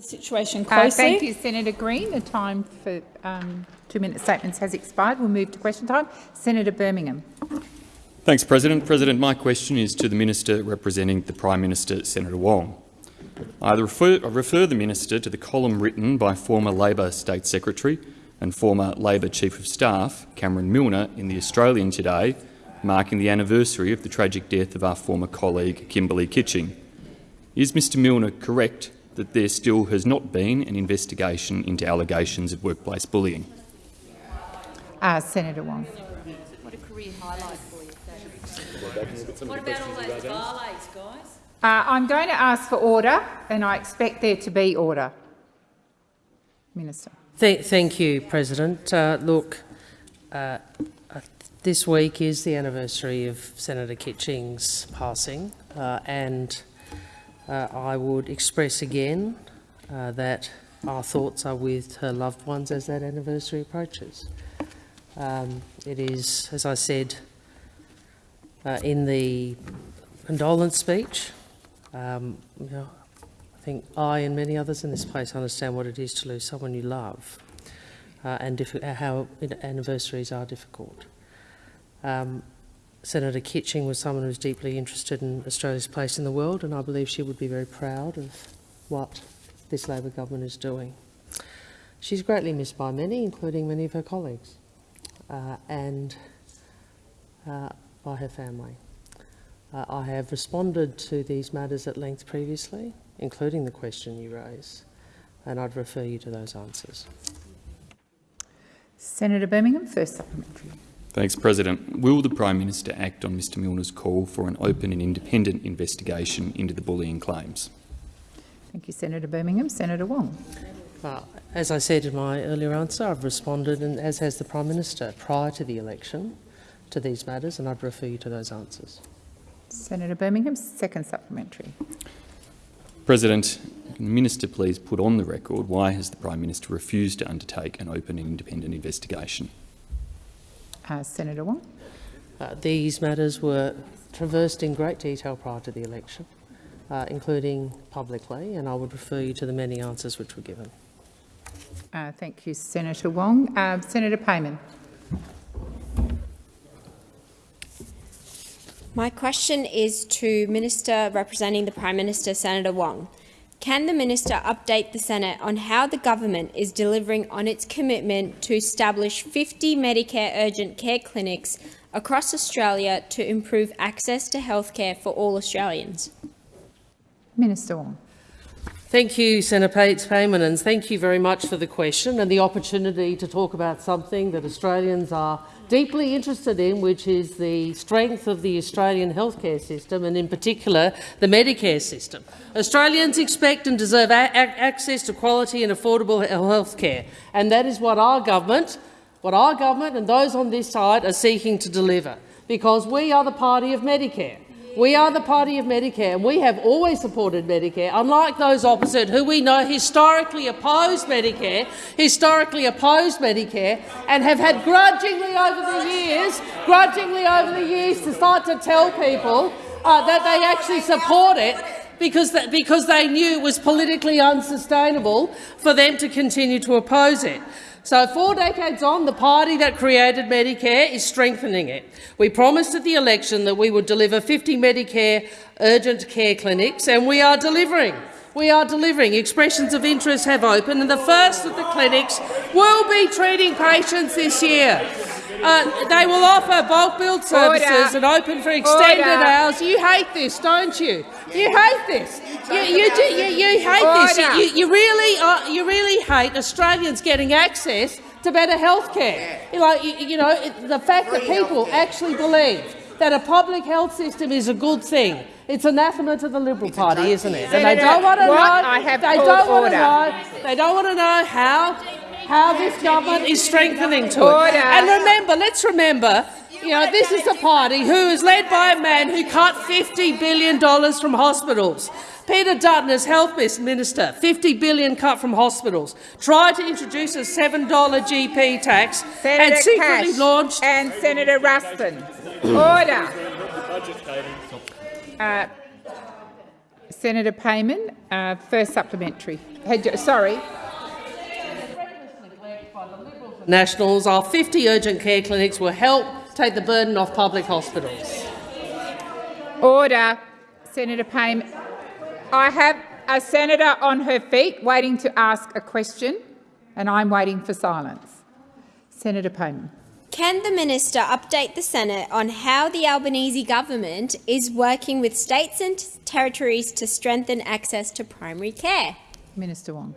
the situation Uh, closely. thank you, Senator Green. The time for um, two-minute statements has expired. We'll move to question time. Senator Birmingham. Thanks, President. President, my question is to the Minister representing the Prime Minister, Senator Wong. I refer, I refer the Minister to the column written by former Labor State Secretary and former Labor Chief of Staff, Cameron Milner, in The Australian today, marking the anniversary of the tragic death of our former colleague, Kimberley Kitching. Is Mr Milner correct that there still has not been an investigation into allegations of workplace bullying? Uh, Senator Wong. What a career highlight for you. What about all those barlays, guys? Uh, I'm going to ask for order, and I expect there to be order. Minister. Th thank you, President. Uh, look, uh, uh, this week is the anniversary of Senator Kitching's passing, uh, and uh, I would express again uh, that our thoughts are with her loved ones as that anniversary approaches. Um, it is, as I said uh, in the condolence speech, um, you know, I think I and many others in this place understand what it is to lose someone you love uh, and how anniversaries are difficult. Um, Senator Kitching was someone who was deeply interested in Australia's place in the world and I believe she would be very proud of what this Labor government is doing. She's greatly missed by many, including many of her colleagues uh, and uh, by her family. Uh, I have responded to these matters at length previously, including the question you raise, and I'd refer you to those answers. Senator Birmingham, first supplementary. Thanks, President. Will the Prime Minister act on Mr Milner's call for an open and independent investigation into the bullying claims? Thank you, Senator Birmingham. Senator Wong. Uh, as I said in my earlier answer, I've responded, and as has the Prime Minister, prior to the election to these matters, and I'd refer you to those answers. Senator Birmingham, second supplementary. President, can the Minister please put on the record why has the Prime Minister refused to undertake an open and independent investigation? Uh, Senator Wong. Uh, these matters were traversed in great detail prior to the election, uh, including publicly, and I would refer you to the many answers which were given. Uh, thank you, Senator Wong. Uh, Senator Payman. My question is to Minister representing the Prime Minister, Senator Wong. Can the Minister update the Senate on how the government is delivering on its commitment to establish 50 Medicare urgent care clinics across Australia to improve access to healthcare for all Australians? Minister Wong. Thank you, Senator Pates Payman, and thank you very much for the question and the opportunity to talk about something that Australians are deeply interested in, which is the strength of the Australian healthcare system and, in particular, the Medicare system. Australians expect and deserve access to quality and affordable healthcare, and that is what our government, what our government and those on this side are seeking to deliver, because we are the party of Medicare. We are the party of Medicare, and we have always supported Medicare, unlike those opposite who we know historically opposed Medicare, historically opposed Medicare, and have had grudgingly over the years, grudgingly over the years to start to tell people uh, that they actually support it because, because they knew it was politically unsustainable for them to continue to oppose it. So four decades on, the party that created Medicare is strengthening it. We promised at the election that we would deliver 50 Medicare urgent care clinics, and we are delivering. We are delivering. Expressions of interest have opened, and the first of the clinics will be treating patients this year. Uh, they will offer bulk billed services Order. and open for extended Order. hours. You hate this, don't you? You hate this. You, you, do, you, you hate Order. this. You, you, really, uh, you really hate Australians getting access to better health care. You know, you, know the fact that people actually believe that a public health system is a good thing. It's anathema to the Liberal Party, isn't it? And they don't want to know. They don't want to know. They don't want to know how how this government is strengthening to it. And remember, let's remember, you know, this is a party who is led by a man who cut $50 billion from hospitals. Peter Dutton as Health Minister, 50 billion cut from hospitals, tried to introduce a $7 GP tax Senator and secretly Cash launched— And Senator Ruston. Order. Uh, Senator Payman, uh, first supplementary. You- Sorry. Nationals, our 50 urgent care clinics will help take the burden off public hospitals. Order. Senator Payne. I have a senator on her feet waiting to ask a question, and I'm waiting for silence. Senator Payne. Can the minister update the Senate on how the Albanese government is working with states and territories to strengthen access to primary care? Minister Wong.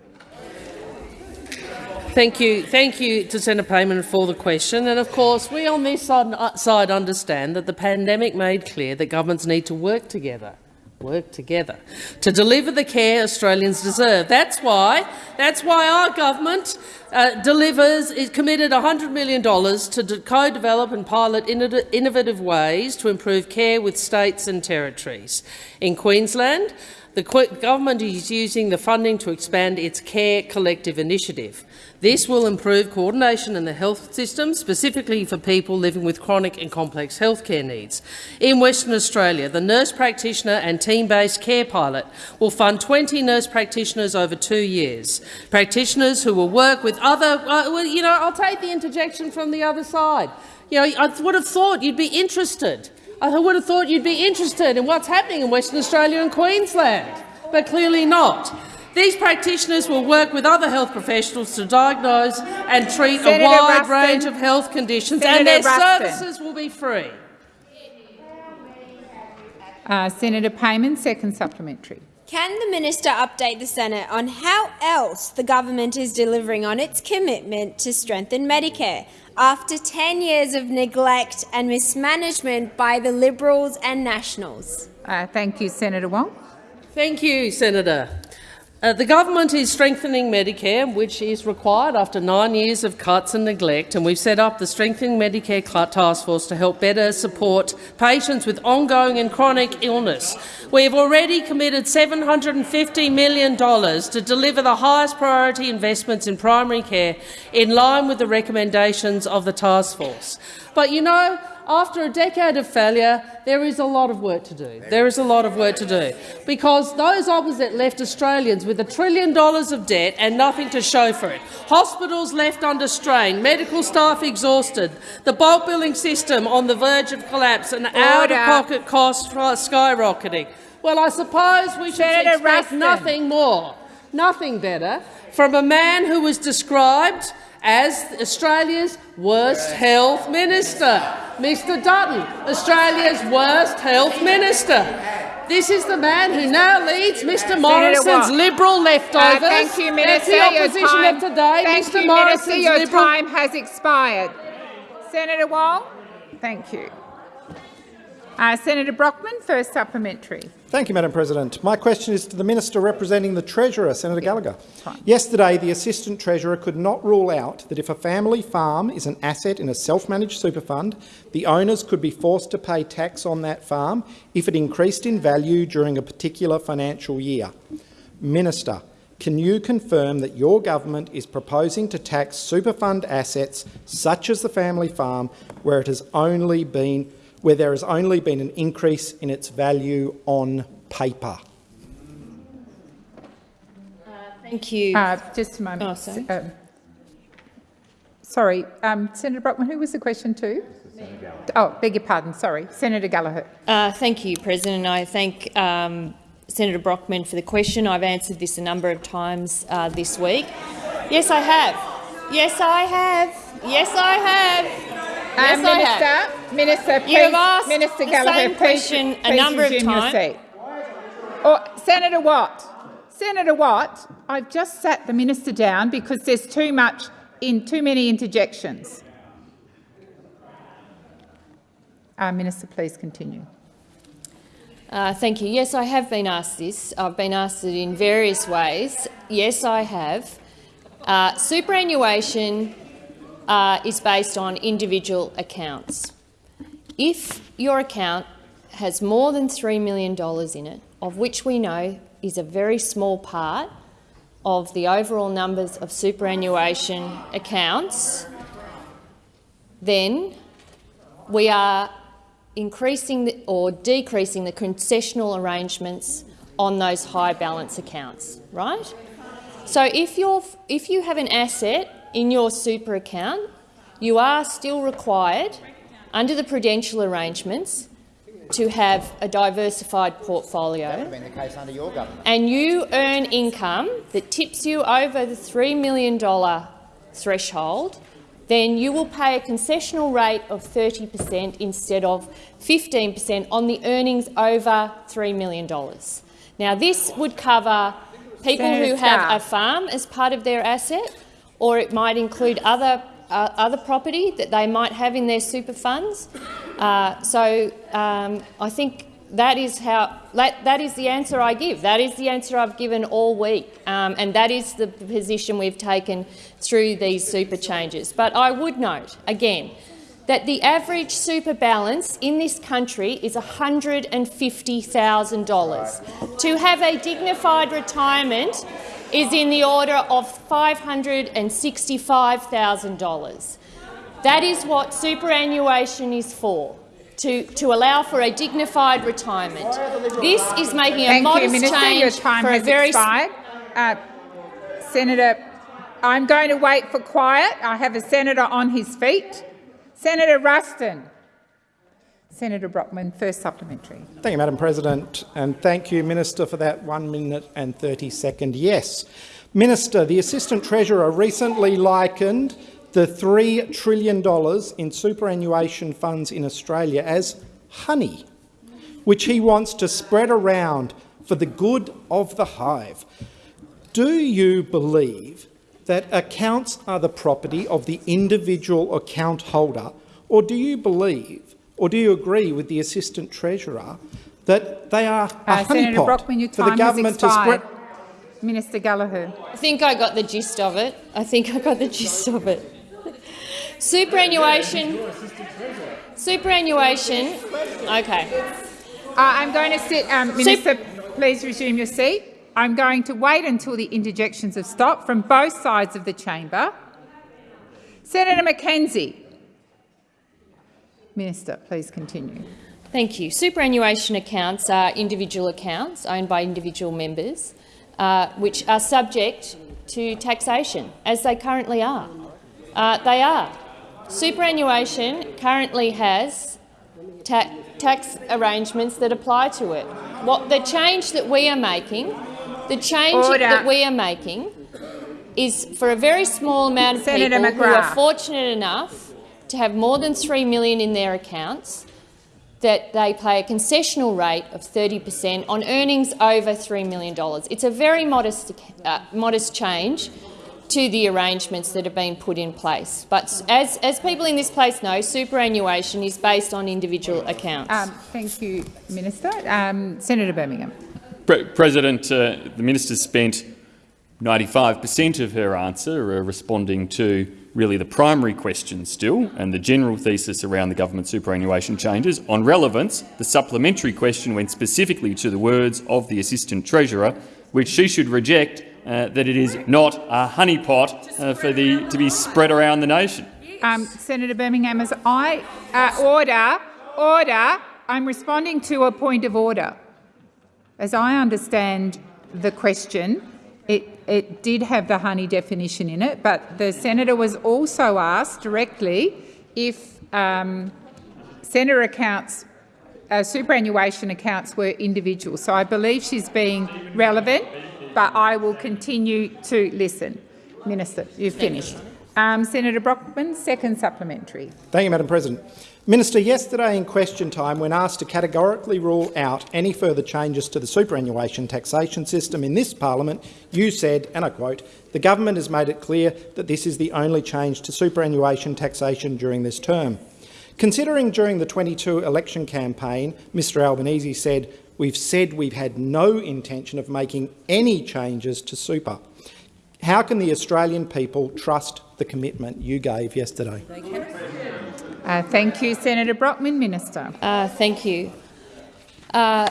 Thank you, thank you to Senator Payman for the question. And of course, we on this side uh, side understand that the pandemic made clear that governments need to work together work together to deliver the care Australians deserve. That's why, that's why our government uh, delivers, is committed $100 million to co-develop and pilot innovative ways to improve care with states and territories. In Queensland, the government is using the funding to expand its Care Collective initiative. This will improve coordination in the health system, specifically for people living with chronic and complex healthcare needs. In Western Australia, the Nurse Practitioner and Team-Based Care Pilot will fund 20 nurse practitioners over two years. Practitioners who will work with other— uh, well, you know, I'll take the interjection from the other side. You know, I would have thought you'd be interested I would have thought you'd be interested in what's happening in Western Australia and Queensland, but clearly not. These practitioners will work with other health professionals to diagnose and treat Senator a wide Ruston. range of health conditions, Senator and their Ruston. services will be free. Uh, Senator Payman, second supplementary. Can the minister update the Senate on how else the government is delivering on its commitment to strengthen Medicare after 10 years of neglect and mismanagement by the Liberals and Nationals? Uh, thank you, Senator Wong. Thank you, Senator. Uh, the government is strengthening Medicare, which is required after nine years of cuts and neglect, and we've set up the Strengthening Medicare Task Force to help better support patients with ongoing and chronic illness. We have already committed $750 million to deliver the highest priority investments in primary care in line with the recommendations of the task force. But you know, after a decade of failure, there is a lot of work to do. There is a lot of work to do. Because those opposite left Australians with a trillion dollars of debt and nothing to show for it. Hospitals left under strain, medical staff exhausted, the bulk billing system on the verge of collapse and out-of-pocket costs skyrocketing. Well, I suppose we should Senator expect Ruston. nothing more, nothing better, from a man who was described as Australia's worst health minister. Mr Dutton, Australia's worst health minister. This is the man who now leads Mr Morrison's Liberal leftovers. Uh, thank you, That's Minister. the Your opposition time, of today. thank Mr you, Morrison's Minister. Your Liberal time has expired. Senator Wong. Thank you. Uh, Senator Brockman, first supplementary. Thank you, Madam President. My question is to the Minister representing the Treasurer, Senator Gallagher. Yesterday, the Assistant Treasurer could not rule out that if a family farm is an asset in a self-managed super fund, the owners could be forced to pay tax on that farm if it increased in value during a particular financial year. Minister, can you confirm that your government is proposing to tax super fund assets such as the family farm where it has only been where there has only been an increase in its value on paper. Thank you. Uh, just a moment. Oh, sorry. Um, sorry, um, Senator Brockman, who was the question to? Oh, beg your pardon, sorry. Senator Gallagher. Uh, thank you, President. I thank um, Senator Brockman for the question. I've answered this a number of times uh, this week. Yes, I have. Yes, I have. Yes, I have. Yes, Uh, I have. Minister, Minister, please, You have asked Minister the Gallagher, same please, question a number of times. seat. Oh, Senator Watt, Senator Watt, I've just sat the minister down because there's too much in too many interjections. Uh, minister, please continue. Uh, thank you. Yes, I have been asked this. I've been asked it in various ways. Yes, I have. Uh, superannuation uh, is based on individual accounts. If your account has more than $3 million in it, of which we know is a very small part of the overall numbers of superannuation accounts, then we are increasing the, or decreasing the concessional arrangements on those high balance accounts, right? So if, you're, if you have an asset in your super account, you are still required, under the prudential arrangements, to have a diversified portfolio that been the case under your government. and you earn income that tips you over the $3 million threshold, then you will pay a concessional rate of 30 per cent instead of 15 per cent on the earnings over $3 million. Now, this would cover people Senator who have Scarr. a farm as part of their asset, or it might include other, uh, other property that they might have in their super funds. Uh, so um, I think that is how that, that is the answer I give. That is the answer I've given all week, um, and that is the position we've taken through these super changes. But I would note again that the average super balance in this country is $150,000. To have a dignified retirement is in the order of $565,000. That is what superannuation is for, to, to allow for a dignified retirement. This is making a Thank you, Minister. change Your time for a very expired. Uh, Senator, I'm going to wait for quiet. I have a senator on his feet. Senator Ruston. Senator Brockman, first supplementary. Thank you, Madam President, and thank you, Minister, for that one minute and 30 second yes. Minister, the Assistant Treasurer recently likened the $3 trillion in superannuation funds in Australia as honey, which he wants to spread around for the good of the hive. Do you believe that accounts are the property of the individual account holder, or do you believe, or do you agree with the Assistant Treasurer that they are a Uh, Senator honeypot Brockman, your for the time has government to expired. spread? Minister Gallagher. I think I got the gist of it. I think I got the gist of it. Superannuation. Superannuation. Okay. Uh, I'm going to sit. Um, Minister, please resume your seat. I'm going to wait until the interjections have stopped from both sides of the chamber. Senator McKenzie. Minister, please continue. Thank you. Superannuation accounts are individual accounts owned by individual members, uh, which are subject to taxation, as they currently are. Uh, they are. Superannuation currently has ta tax arrangements that apply to it. What the change that we are making, the change Order. that we are making, is for a very small amount of Senator people who are fortunate enough to have more than 3 million in their accounts that they pay a concessional rate of 30 per cent on earnings over $3 million. It's a very modest, uh, modest change to the arrangements that have been put in place. But as, as people in this place know, superannuation is based on individual accounts. Um, thank you, Minister. Um, Senator Birmingham. Pre President, uh, the minister spent 95 per cent of her answer uh, responding to really the primary question still and the general thesis around the government superannuation changes. On relevance, the supplementary question went specifically to the words of the Assistant Treasurer, which she should reject uh, that it is not a honeypot uh, for the, to be spread around the nation. Um, Senator Birmingham, as I uh, order, order. I'm responding to a point of order. As I understand the question, it, it did have the honey definition in it, but the senator was also asked directly if um, senator accounts, uh, superannuation accounts were individual. So I believe she's being relevant, but I will continue to listen. Minister, you've finished. Um, Senator Brockman, second supplementary. Thank you, Madam President. Minister, yesterday in question time, when asked to categorically rule out any further changes to the superannuation taxation system in this parliament, you said, and I quote, the government has made it clear that this is the only change to superannuation taxation during this term. Considering during the 22 election campaign, Mr Albanese said, we've said we've had no intention of making any changes to super. How can the Australian people trust the commitment you gave yesterday? Uh, thank you, Senator Brockman. Minister. Uh, thank you. Uh,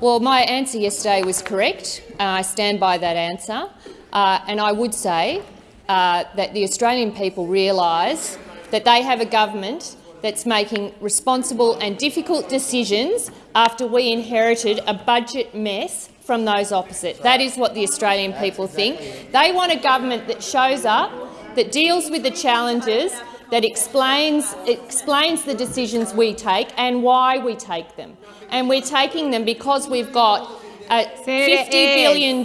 well, my answer yesterday was correct. I stand by that answer. Uh, and I would say uh, that the Australian people realise that they have a government that's making responsible and difficult decisions after we inherited a budget mess from those opposite. That is what the Australian people think. They want a government that shows up, that deals with the challenges, that explains, explains the decisions we take and why we take them. And we're taking them because we've got a $50 billion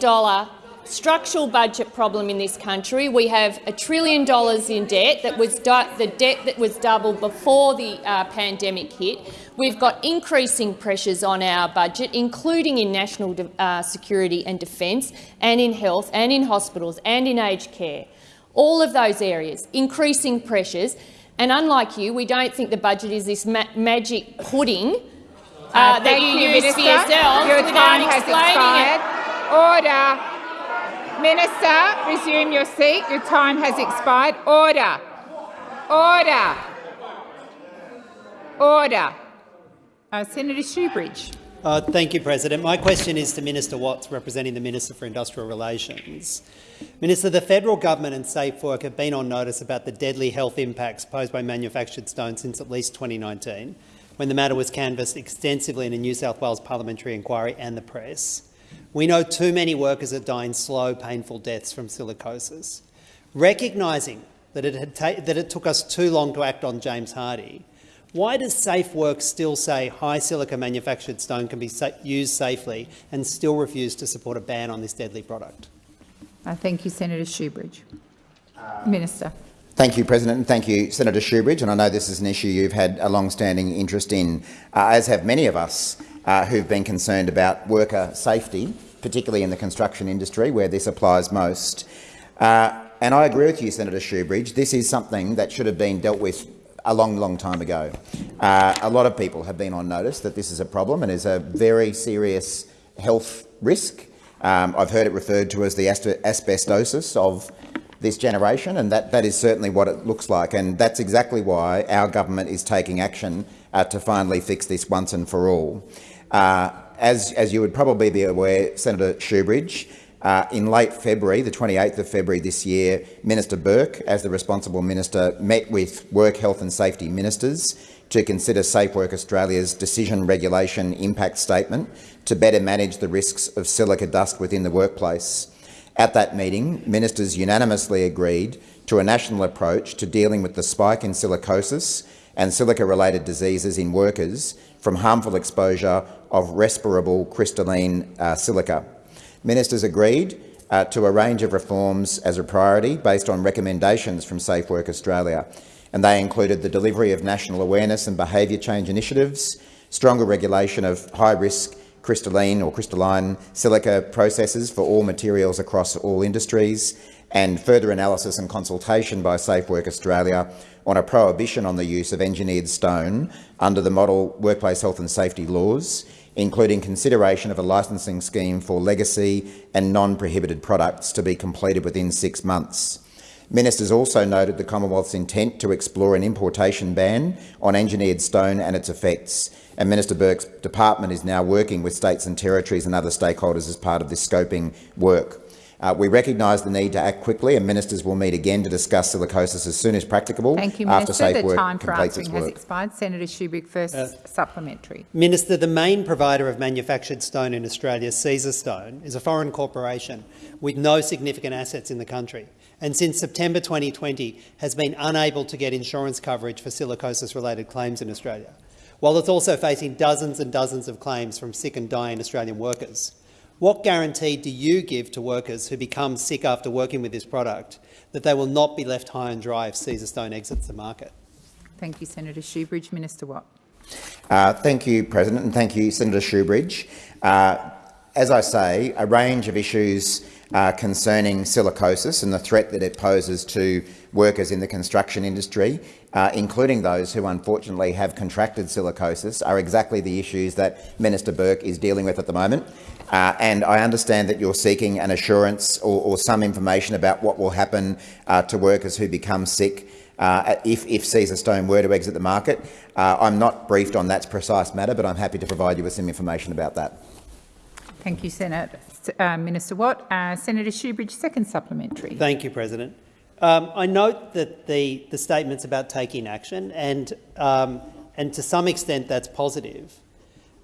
structural budget problem in this country. We have a trillion dollars in debt that was the debt that was doubled before the uh, pandemic hit. We've got increasing pressures on our budget, including in national uh, security and defence, and in health, and in hospitals, and in aged care. All of those areas, increasing pressures. And unlike you, we don't think the budget is this ma magic pudding uh, uh, that you, you use for yourself Your time has expired. It. Order. Minister, resume your seat. Your time has expired. Order. Order. Order. Uh, Senator Shoebridge. Uh, thank you, President. My question is to Minister Watts, representing the Minister for Industrial Relations. Minister, the federal government and Safe Work have been on notice about the deadly health impacts posed by manufactured stone since at least 2019, when the matter was canvassed extensively in a New South Wales parliamentary inquiry and the press. We know too many workers are dying slow, painful deaths from silicosis. Recognising that it, that it took us too long to act on James Hardie, why does Safe Work still say high silica manufactured stone can be sa used safely and still refuse to support a ban on this deadly product? I thank you, Senator Shoebridge. Minister. Thank you, President, and thank you, Senator Shoebridge. And I know this is an issue you've had a long-standing interest in, uh, as have many of us uh, who've been concerned about worker safety particularly in the construction industry where this applies most. Uh, and I agree with you, Senator Shoebridge. This is something that should have been dealt with a long, long time ago. Uh, a lot of people have been on notice that this is a problem and is a very serious health risk. Um, I've heard it referred to as the asbestosis of this generation, and that, that is certainly what it looks like. And that's exactly why our government is taking action uh, to finally fix this once and for all. Uh, as, as you would probably be aware, Senator Shoebridge, uh, in late February, the 28th of February this year, Minister Burke, as the responsible minister, met with work health and safety ministers to consider Safe Work Australia's decision regulation impact statement to better manage the risks of silica dust within the workplace. At that meeting, ministers unanimously agreed to a national approach to dealing with the spike in silicosis and silica-related diseases in workers from harmful exposure of respirable crystalline uh, silica. Ministers agreed uh, to a range of reforms as a priority based on recommendations from Safe Work Australia, and they included the delivery of national awareness and behaviour change initiatives, stronger regulation of high-risk crystalline or crystalline silica processes for all materials across all industries, and further analysis and consultation by Safe Work Australia on a prohibition on the use of engineered stone under the model workplace health and safety laws, including consideration of a licensing scheme for legacy and non-prohibited products to be completed within six months. Ministers also noted the Commonwealth's intent to explore an importation ban on engineered stone and its effects, and Minister Burke's department is now working with states and territories and other stakeholders as part of this scoping work. Uh, we recognise the need to act quickly, and ministers will meet again to discuss silicosis as soon as practicable. Thank you, Minister. Safe the work time for answering has expired. Senator Shoebridge, first uh, supplementary. Minister, the main provider of manufactured stone in Australia, Caesarstone, is a foreign corporation with no significant assets in the country, and since September 2020 has been unable to get insurance coverage for silicosis-related claims in Australia, while it's also facing dozens and dozens of claims from sick and dying Australian workers. What guarantee do you give to workers who become sick after working with this product that they will not be left high and dry if Caesarstone exits the market? Thank you, Senator Shoebridge. Minister Watt. Uh, thank you, President, and thank you, Senator Shoebridge. Uh, as I say, a range of issues uh, concerning silicosis and the threat that it poses to workers in the construction industry, uh, including those who unfortunately have contracted silicosis, are exactly the issues that Minister Burke is dealing with at the moment. Uh, and I understand that you're seeking an assurance or, or some information about what will happen uh, to workers who become sick uh, if, if Caesarstone were to exit the market. Uh, I'm not briefed on that precise matter, but I'm happy to provide you with some information about that. Thank you, Senator. Uh, Minister Watt. Uh, Senator Shoebridge, second supplementary. Thank you, President. Um, I note that the, the statements about taking action, and, um, and to some extent that's positive.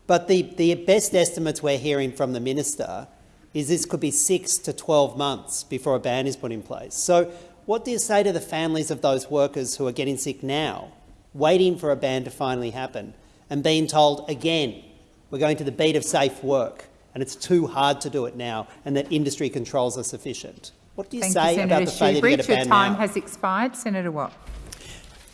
But the, the best estimates we're hearing from the minister is this could be six to 12 months before a ban is put in place. So what do you say to the families of those workers who are getting sick now, waiting for a ban to finally happen, and being told again, we're going to the beat of safe work, and it's too hard to do it now, and that industry controls are sufficient? What do you Thank say you, about Senator the failure to get a Shoebridge. Your ban time now? has expired. Senator Watt.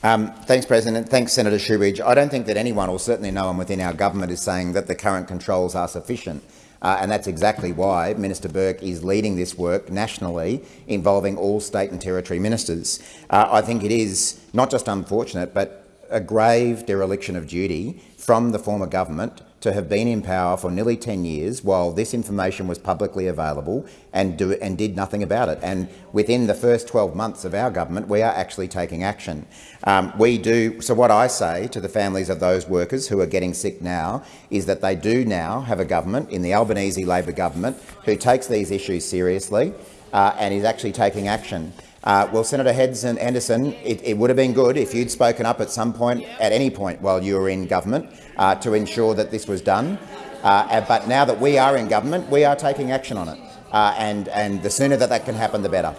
Um, thanks, President. Thanks, Senator Shoebridge. I don't think that anyone, or certainly no one within our government, is saying that the current controls are sufficient. Uh, and that's exactly why Minister Burke is leading this work nationally involving all state and territory ministers. Uh, I think it is not just unfortunate but a grave dereliction of duty from the former government to have been in power for nearly 10 years while this information was publicly available and, do, and did nothing about it. And within the first 12 months of our government, we are actually taking action. Um, we do, so what I say to the families of those workers who are getting sick now is that they do now have a government in the Albanese Labor government who takes these issues seriously uh, and is actually taking action. Uh, well, Senator Heads and Anderson, it, it, would have been good if you'd spoken up at some point, at any point while you were in government, uh, to ensure that this was done. Uh, but now that we are in government, we are taking action on it. Uh, and, and the sooner that that can happen, the better.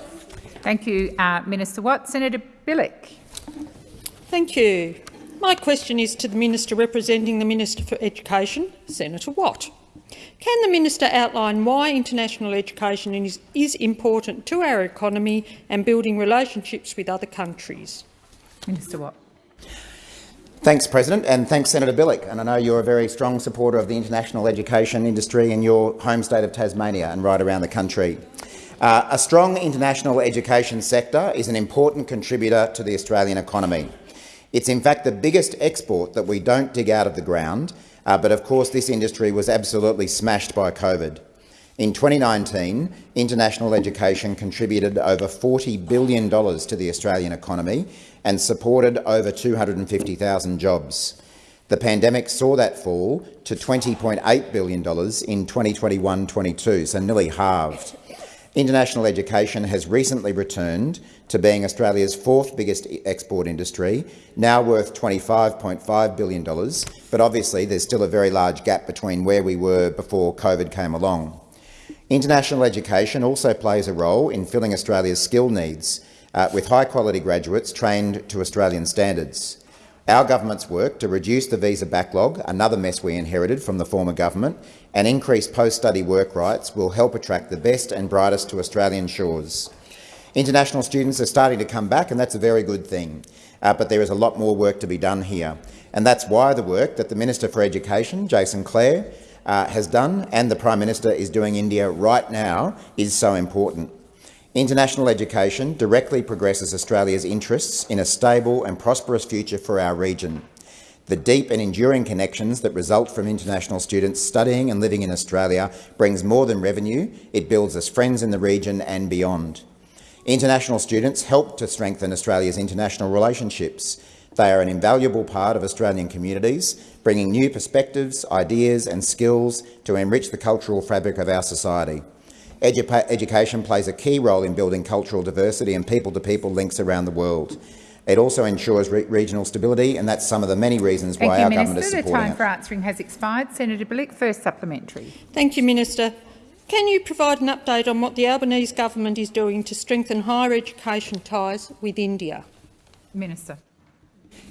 Thank you, uh, Minister Watt. Senator Bilyk. Thank you. My question is to the Minister representing the Minister for Education, Senator Watt. Can the minister outline why international education is, is, important to our economy and building relationships with other countries? Minister Watt. Thanks, President, and thanks, Senator Bilyk. And I know you're a very strong supporter of the international education industry in your home state of Tasmania and right around the country. Uh, a strong international education sector is an important contributor to the Australian economy. It's in fact the biggest export that we don't dig out of the ground uh, but of course this industry was absolutely smashed by COVID. In 2019, international education contributed over $40 billion to the Australian economy and supported over 250,000 jobs. The pandemic saw that fall to $20.8 billion in 2021-22, so nearly halved. International education has recently returned to being Australia's fourth biggest export industry, now worth $25.5 billion, but obviously there's still a very large gap between where we were before COVID came along. International education also plays a role in filling Australia's skill needs, uh, with high-quality graduates trained to Australian standards. Our government's work to reduce the visa backlog, another mess we inherited from the former government, and increased post-study work rights will help attract the best and brightest to Australian shores. International students are starting to come back, and that's a very good thing. Uh, but there is a lot more work to be done here. And that's why the work that the Minister for Education, Jason Clare, uh, has done and the Prime Minister is doing India right now is so important. International education directly progresses Australia's interests in a stable and prosperous future for our region. The deep and enduring connections that result from international students studying and living in Australia brings more than revenue, it builds us friends in the region and beyond. International students help to strengthen Australia's international relationships. They are an invaluable part of Australian communities, bringing new perspectives, ideas and skills to enrich the cultural fabric of our society. Edu education plays a key role in building cultural diversity and people-to-people -people links around the world. It also ensures re regional stability, and that's some of the many reasons Thank why you, our Minister. government is supporting The time it. for answering has expired. Senator Bilyk, first supplementary. Thank you, Minister. Can you provide an update on what the Albanese government is doing to strengthen higher education ties with India? Minister.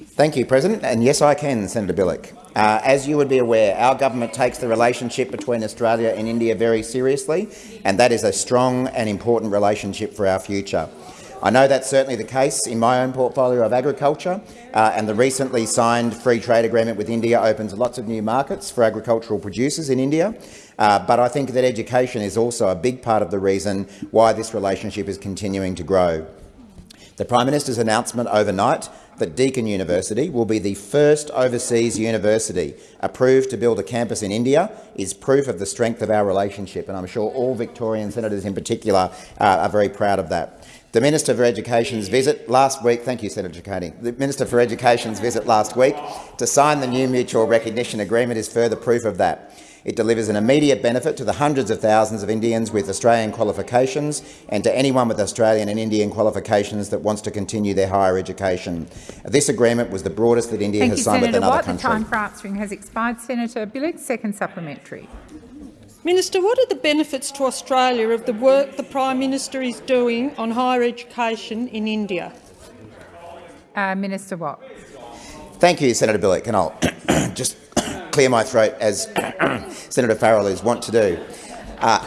Thank you, President. And yes, I can, Senator Bilyk. Uh, as you would be aware, our government takes the relationship between Australia and India very seriously, and that is a strong and important relationship for our future. I know that's certainly the case in my own portfolio of agriculture, uh, and the recently signed free trade agreement with India opens lots of new markets for agricultural producers in India. Uh, but I think that education is also a big part of the reason why this relationship is continuing to grow. The Prime Minister's announcement overnight that Deakin University will be the first overseas university approved to build a campus in India is proof of the strength of our relationship, and I'm sure all Victorian senators in particular uh, are very proud of that. The Minister for Education's visit last week, thank you Senator Carney, the Minister for Education's visit last week to sign the new mutual recognition agreement is further proof of that. It delivers an immediate benefit to the hundreds of thousands of Indians with Australian qualifications and to anyone with Australian and Indian qualifications that wants to continue their higher education. This agreement was the broadest that India Thank has you, signed Senator with another Watt. country. The time for answering has expired. Senator Bilyk, second supplementary. Minister, what are the benefits to Australia of the work the Prime Minister is doing on higher education in India? Uh, Minister Watt. Thank you, Senator Bilyk, and I'll just clear my throat as Senator Farrell is wont to do. Uh,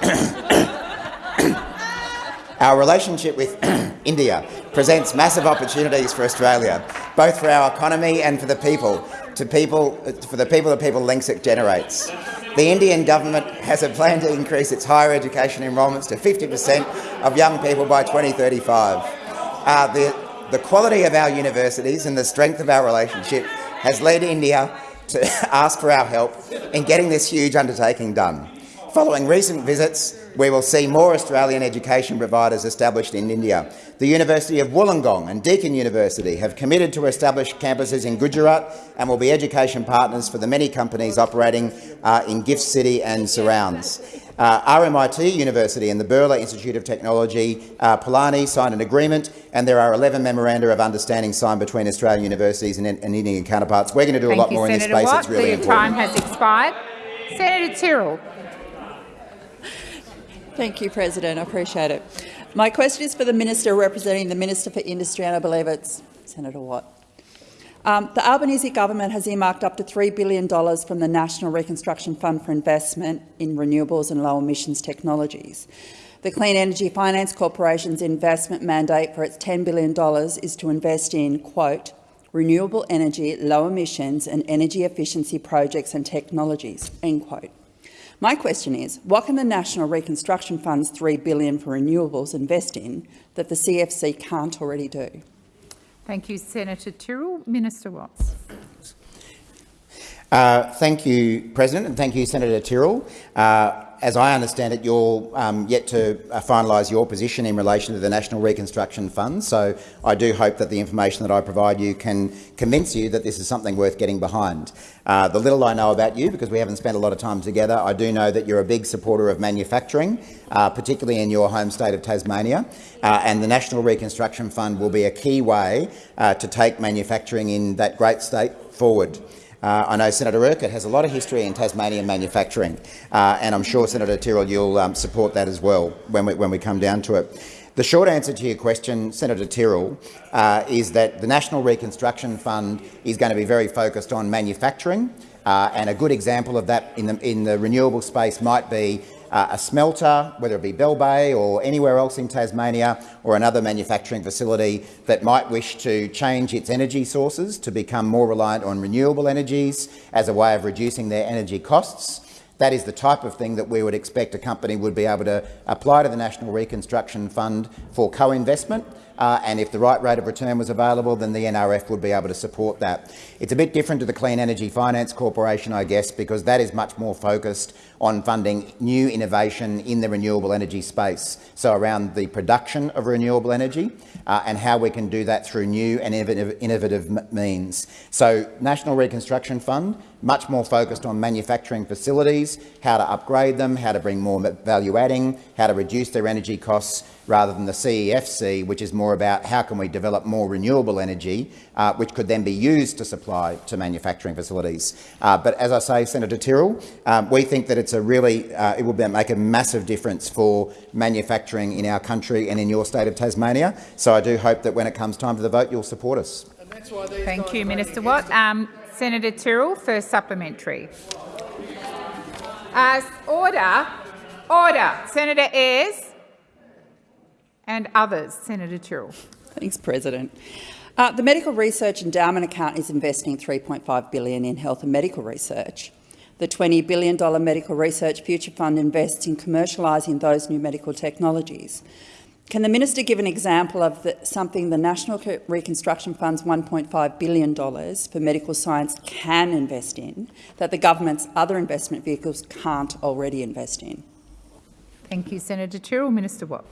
our relationship with India presents massive opportunities for Australia, both for our economy and for the people, to people for the people the people links it generates. The Indian government has a plan to increase its higher education enrolments to 50 per cent of young people by 2035. Uh, the, the quality of our universities and the strength of our relationship has led India to ask for our help in getting this huge undertaking done. Following recent visits, we will see more Australian education providers established in India. The University of Wollongong and Deakin University have committed to establish campuses in Gujarat and will be education partners for the many companies operating uh, in Gift City and surrounds. Uh, RMIT University and the Birla Institute of Technology, uh, Pilani, signed an agreement, and there are 11 memoranda of understanding signed between Australian universities and, and Indian counterparts. We're going to do Thank a lot you, more Senator in this space. Watt. It's really the important. time has expired. Senator Tyrrell. Thank you, President. I appreciate it. My question is for the Minister representing the Minister for Industry, and I believe it's Senator Watt. Um, the Albanese government has earmarked up to $3 billion from the National Reconstruction Fund for investment in renewables and low emissions technologies. The Clean Energy Finance Corporation's investment mandate for its $10 billion is to invest in, quote, renewable energy, low emissions and energy efficiency projects and technologies, end quote. My question is, what can the National Reconstruction Fund's 3 billion for renewables invest in that the CFC can't already do? Thank you, Senator Tyrrell. Minister Watts. Uh, thank you, President, and thank you, Senator Tyrrell. Uh, as I understand it, you're um, yet to uh, finalise your position in relation to the National Reconstruction Fund, so I do hope that the information that I provide you can convince you that this is something worth getting behind. Uh, the little I know about you, because we haven't spent a lot of time together, I do know that you're a big supporter of manufacturing, uh, particularly in your home state of Tasmania, uh, and the National Reconstruction Fund will be a key way uh, to take manufacturing in that great state forward. Uh, I know Senator Urquhart has a lot of history in Tasmanian manufacturing, uh, and I'm sure, Senator Tyrrell, you'll um, support that as well when we, when we come down to it. The short answer to your question, Senator Tyrrell, uh, is that the National Reconstruction Fund is going to be very focused on manufacturing, uh, and a good example of that in the, in the renewable space might be uh, a smelter, whether it be Bell Bay or anywhere else in Tasmania, or another manufacturing facility that might wish to change its energy sources to become more reliant on renewable energies as a way of reducing their energy costs. That is the type of thing that we would expect a company would be able to apply to the National Reconstruction Fund for co-investment. Uh, and if the right rate of return was available, then the NRF would be able to support that. It's a bit different to the Clean Energy Finance Corporation, I guess, because that is much more focused on funding new innovation in the renewable energy space, so around the production of renewable energy uh, and how we can do that through new and innovative, innovative means. So National Reconstruction Fund, much more focused on manufacturing facilities, how to upgrade them, how to bring more value adding, how to reduce their energy costs, rather than the CEFC, which is more about how can we develop more renewable energy, uh, which could then be used to supply to manufacturing facilities. Uh, but as I say, Senator Tyrrell, um, we think that it's a really, uh, it will be, make a massive difference for manufacturing in our country and in your state of Tasmania. So I do hope that when it comes time for the vote, you'll support us. Thank you, Minister Watt. Um, Senator Tyrrell, first supplementary. Uh, order. Order. Senator Ayres and others. Senator Tyrrell. Thanks, President. Uh, the Medical Research Endowment Account is investing 3.5 billion in health and medical research. The $20 billion Medical Research Future Fund invests in commercialising those new medical technologies. Can the minister give an example of the, something the National Reconstruction Fund's $1.5 billion for medical science can invest in that the government's other investment vehicles can't already invest in? Thank you, Senator Tyrrell. Minister Watt.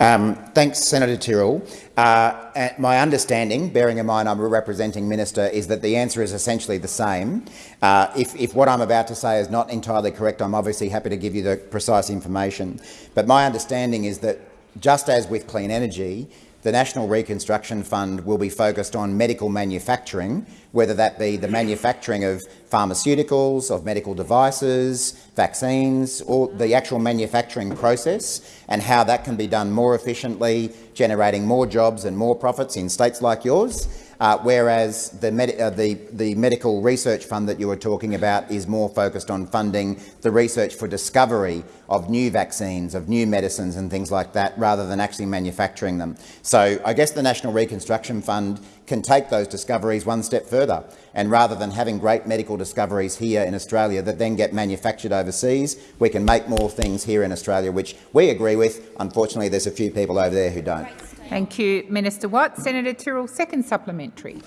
Um, thanks, Senator Tyrrell. Uh, my understanding, bearing in mind I'm a representing minister, is that the answer is essentially the same. Uh, if, if what I'm about to say is not entirely correct, I'm obviously happy to give you the precise information. But my understanding is that, just as with clean energy, the National Reconstruction Fund will be focused on medical manufacturing, whether that be the manufacturing of pharmaceuticals, of medical devices, vaccines, or the actual manufacturing process and how that can be done more efficiently, generating more jobs and more profits in states like yours. Uh, whereas the, med uh, the, the, medical research fund that you were talking about is more focused on funding the research for discovery of new vaccines, of new medicines and things like that, rather than actually manufacturing them. So I guess the National Reconstruction Fund can take those discoveries one step further. And rather than having great medical discoveries here in Australia that then get manufactured overseas, we can make more things here in Australia, which we agree with. Unfortunately, there's a few people over there who don't. Thank you, Minister Watt. Senator Tyrrell, second supplementary.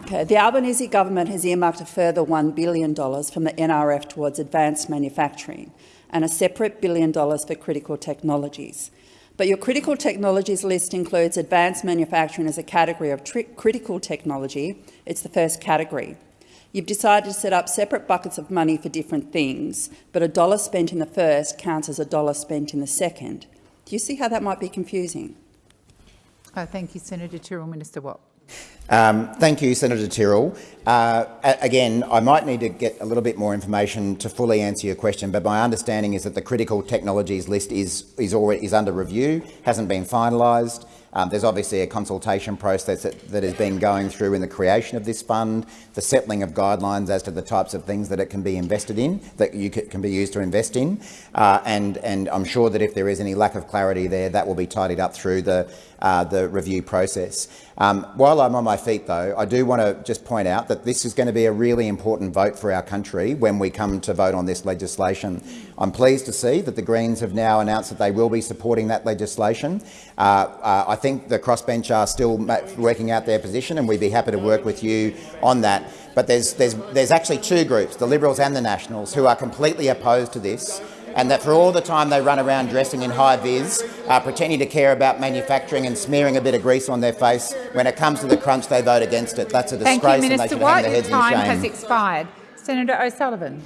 Okay. The Albanese government has earmarked a further $1 billion from the NRF towards advanced manufacturing and a separate billion dollars for critical technologies. But your critical technologies list includes advanced manufacturing as a category of critical technology. It's the first category. You've decided to set up separate buckets of money for different things, but a dollar spent in the first counts as a dollar spent in the second. Do you see how that might be confusing? Uh, thank you, Senator Tyrrell. Minister Watt. Um, thank you, Senator Tyrrell. Uh, again, I might need to get a little bit more information to fully answer your question, but my understanding is that the critical technologies list is, is, already, is under review, hasn't been finalised. Um, there's obviously a consultation process that, that has been going through in the creation of this fund, the settling of guidelines as to the types of things that it can be invested in, that you can be used to invest in. Uh, and, and I'm sure that if there is any lack of clarity there, that will be tidied up through the, uh, the review process. Um, while I'm on my feet, though, I do want to just point out that this is going to be a really important vote for our country when we come to vote on this legislation. I'm pleased to see that the Greens have now announced that they will be supporting that legislation. Uh, uh, I think the crossbench are still working out their position, and we'd be happy to work with you on that. But there's, there's, there's actually two groups, the Liberals and the Nationals, who are completely opposed to this and that for all the time they run around dressing in high-vis, uh, pretending to care about manufacturing and smearing a bit of grease on their face, when it comes to the crunch, they vote against it. That's a disgrace Thank you, Minister and they should White. hang their heads Your time in shame. has expired. Senator O'Sullivan.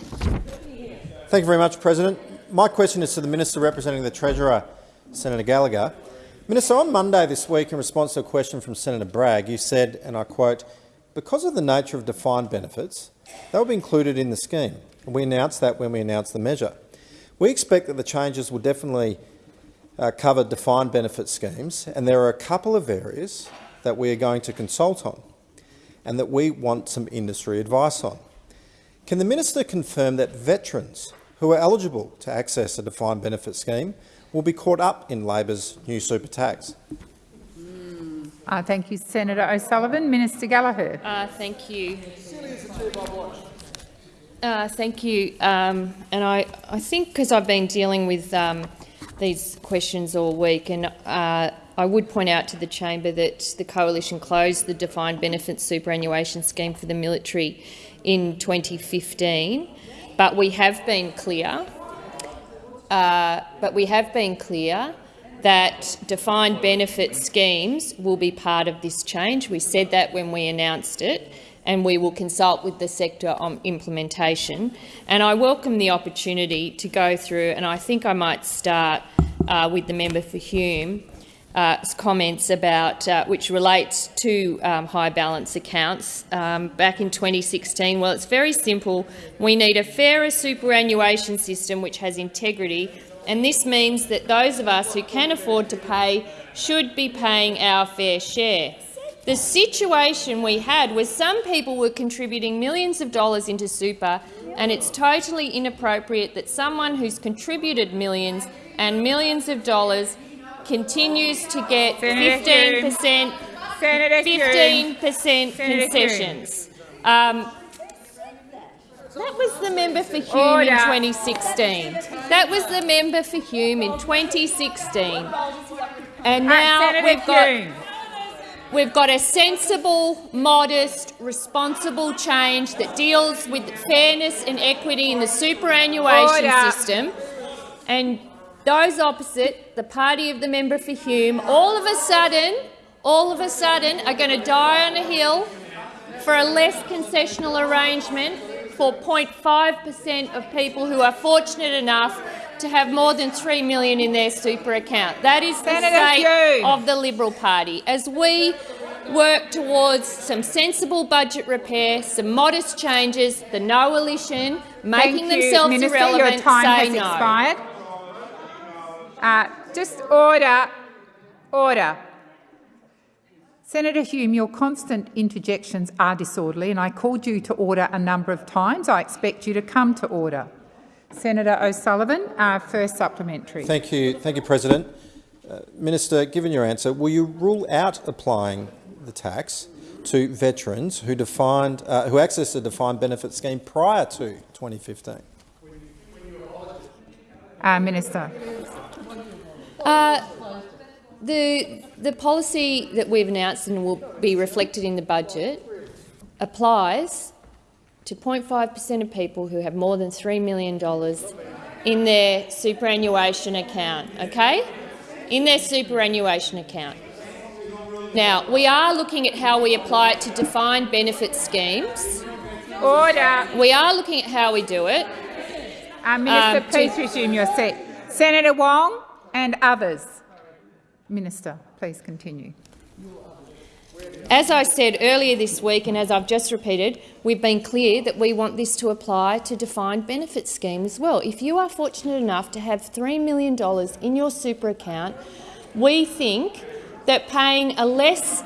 Thank you very much, President. My question is to the Minister representing the Treasurer, Senator Gallagher. Minister, on Monday this week, in response to a question from Senator Bragg, you said, and I quote, because of the nature of defined benefits, they will be included in the scheme. And we announced that when we announced the measure. We expect that the changes will definitely uh, cover defined benefit schemes, and there are a couple of areas that we are going to consult on and that we want some industry advice on. Can the minister confirm that veterans who are eligible to access a defined benefit scheme will be caught up in Labor's new super tax? Uh, thank you, Senator O'Sullivan. Minister Gallagher. Uh, thank you. Uh, thank you. Um, and I, I think because I've been dealing with um, these questions all week, and uh, I would point out to the chamber that the coalition closed the defined benefit superannuation scheme for the military in 2015, but we have been clear. Uh, but we have been clear that defined benefit schemes will be part of this change. We said that when we announced it and we will consult with the sector on implementation. And I welcome the opportunity to go through, and I think I might start uh, with the member for Hume, uh, comments about uh, which relates to um, high balance accounts um, back in 2016. Well, it's very simple. We need a fairer superannuation system which has integrity, and this means that those of us who can afford to pay should be paying our fair share. The situation we had was some people were contributing millions of dollars into super, and it's totally inappropriate that someone who's contributed millions and millions of dollars continues to get 15 per cent 15 per cent concessions. Um, that was the member for Hume Order. in 2016. That was the member for Hume in 2016. And now uh, we've got. We've got a sensible, modest, responsible change that deals with fairness and equity in the superannuation Order. system. And those opposite, the party of the member for Hume, all of a sudden, all of a sudden are going to die on a hill for a less concessional arrangement for 0.5 per cent of people who are fortunate enough to have more than 3 million in their super account. That is the Senator state Hume. of the Liberal Party. As we work towards some sensible budget repair, some modest changes, the no coalition, making Thank you, themselves Minister. irrelevant, Your time has no. expired. Uh, just order. Order. Senator Hume, your constant interjections are disorderly, and I called you to order a number of times. I expect you to come to order. Senator O'Sullivan, uh, first supplementary. Thank you, thank you, President. Uh, Minister, given your answer, will you rule out applying the tax to veterans who defined uh, who accessed a defined benefit scheme prior to 2015? Uh, Minister. Uh, the, the policy that we've announced and will be reflected in the budget applies to 0.5 per cent of people who have more than $3 million in their superannuation account, okay? In their superannuation account. Now, we are looking at how we apply it to defined benefit schemes. Order. We are looking at how we do it. Uh, Minister, Um, please resume your seat. Senator Wong and others. Minister, please continue. As I said earlier this week, and as I've just repeated, we've been clear that we want this to apply to defined benefit scheme as well. If you are fortunate enough to have $3 million in your super account, we think that paying a less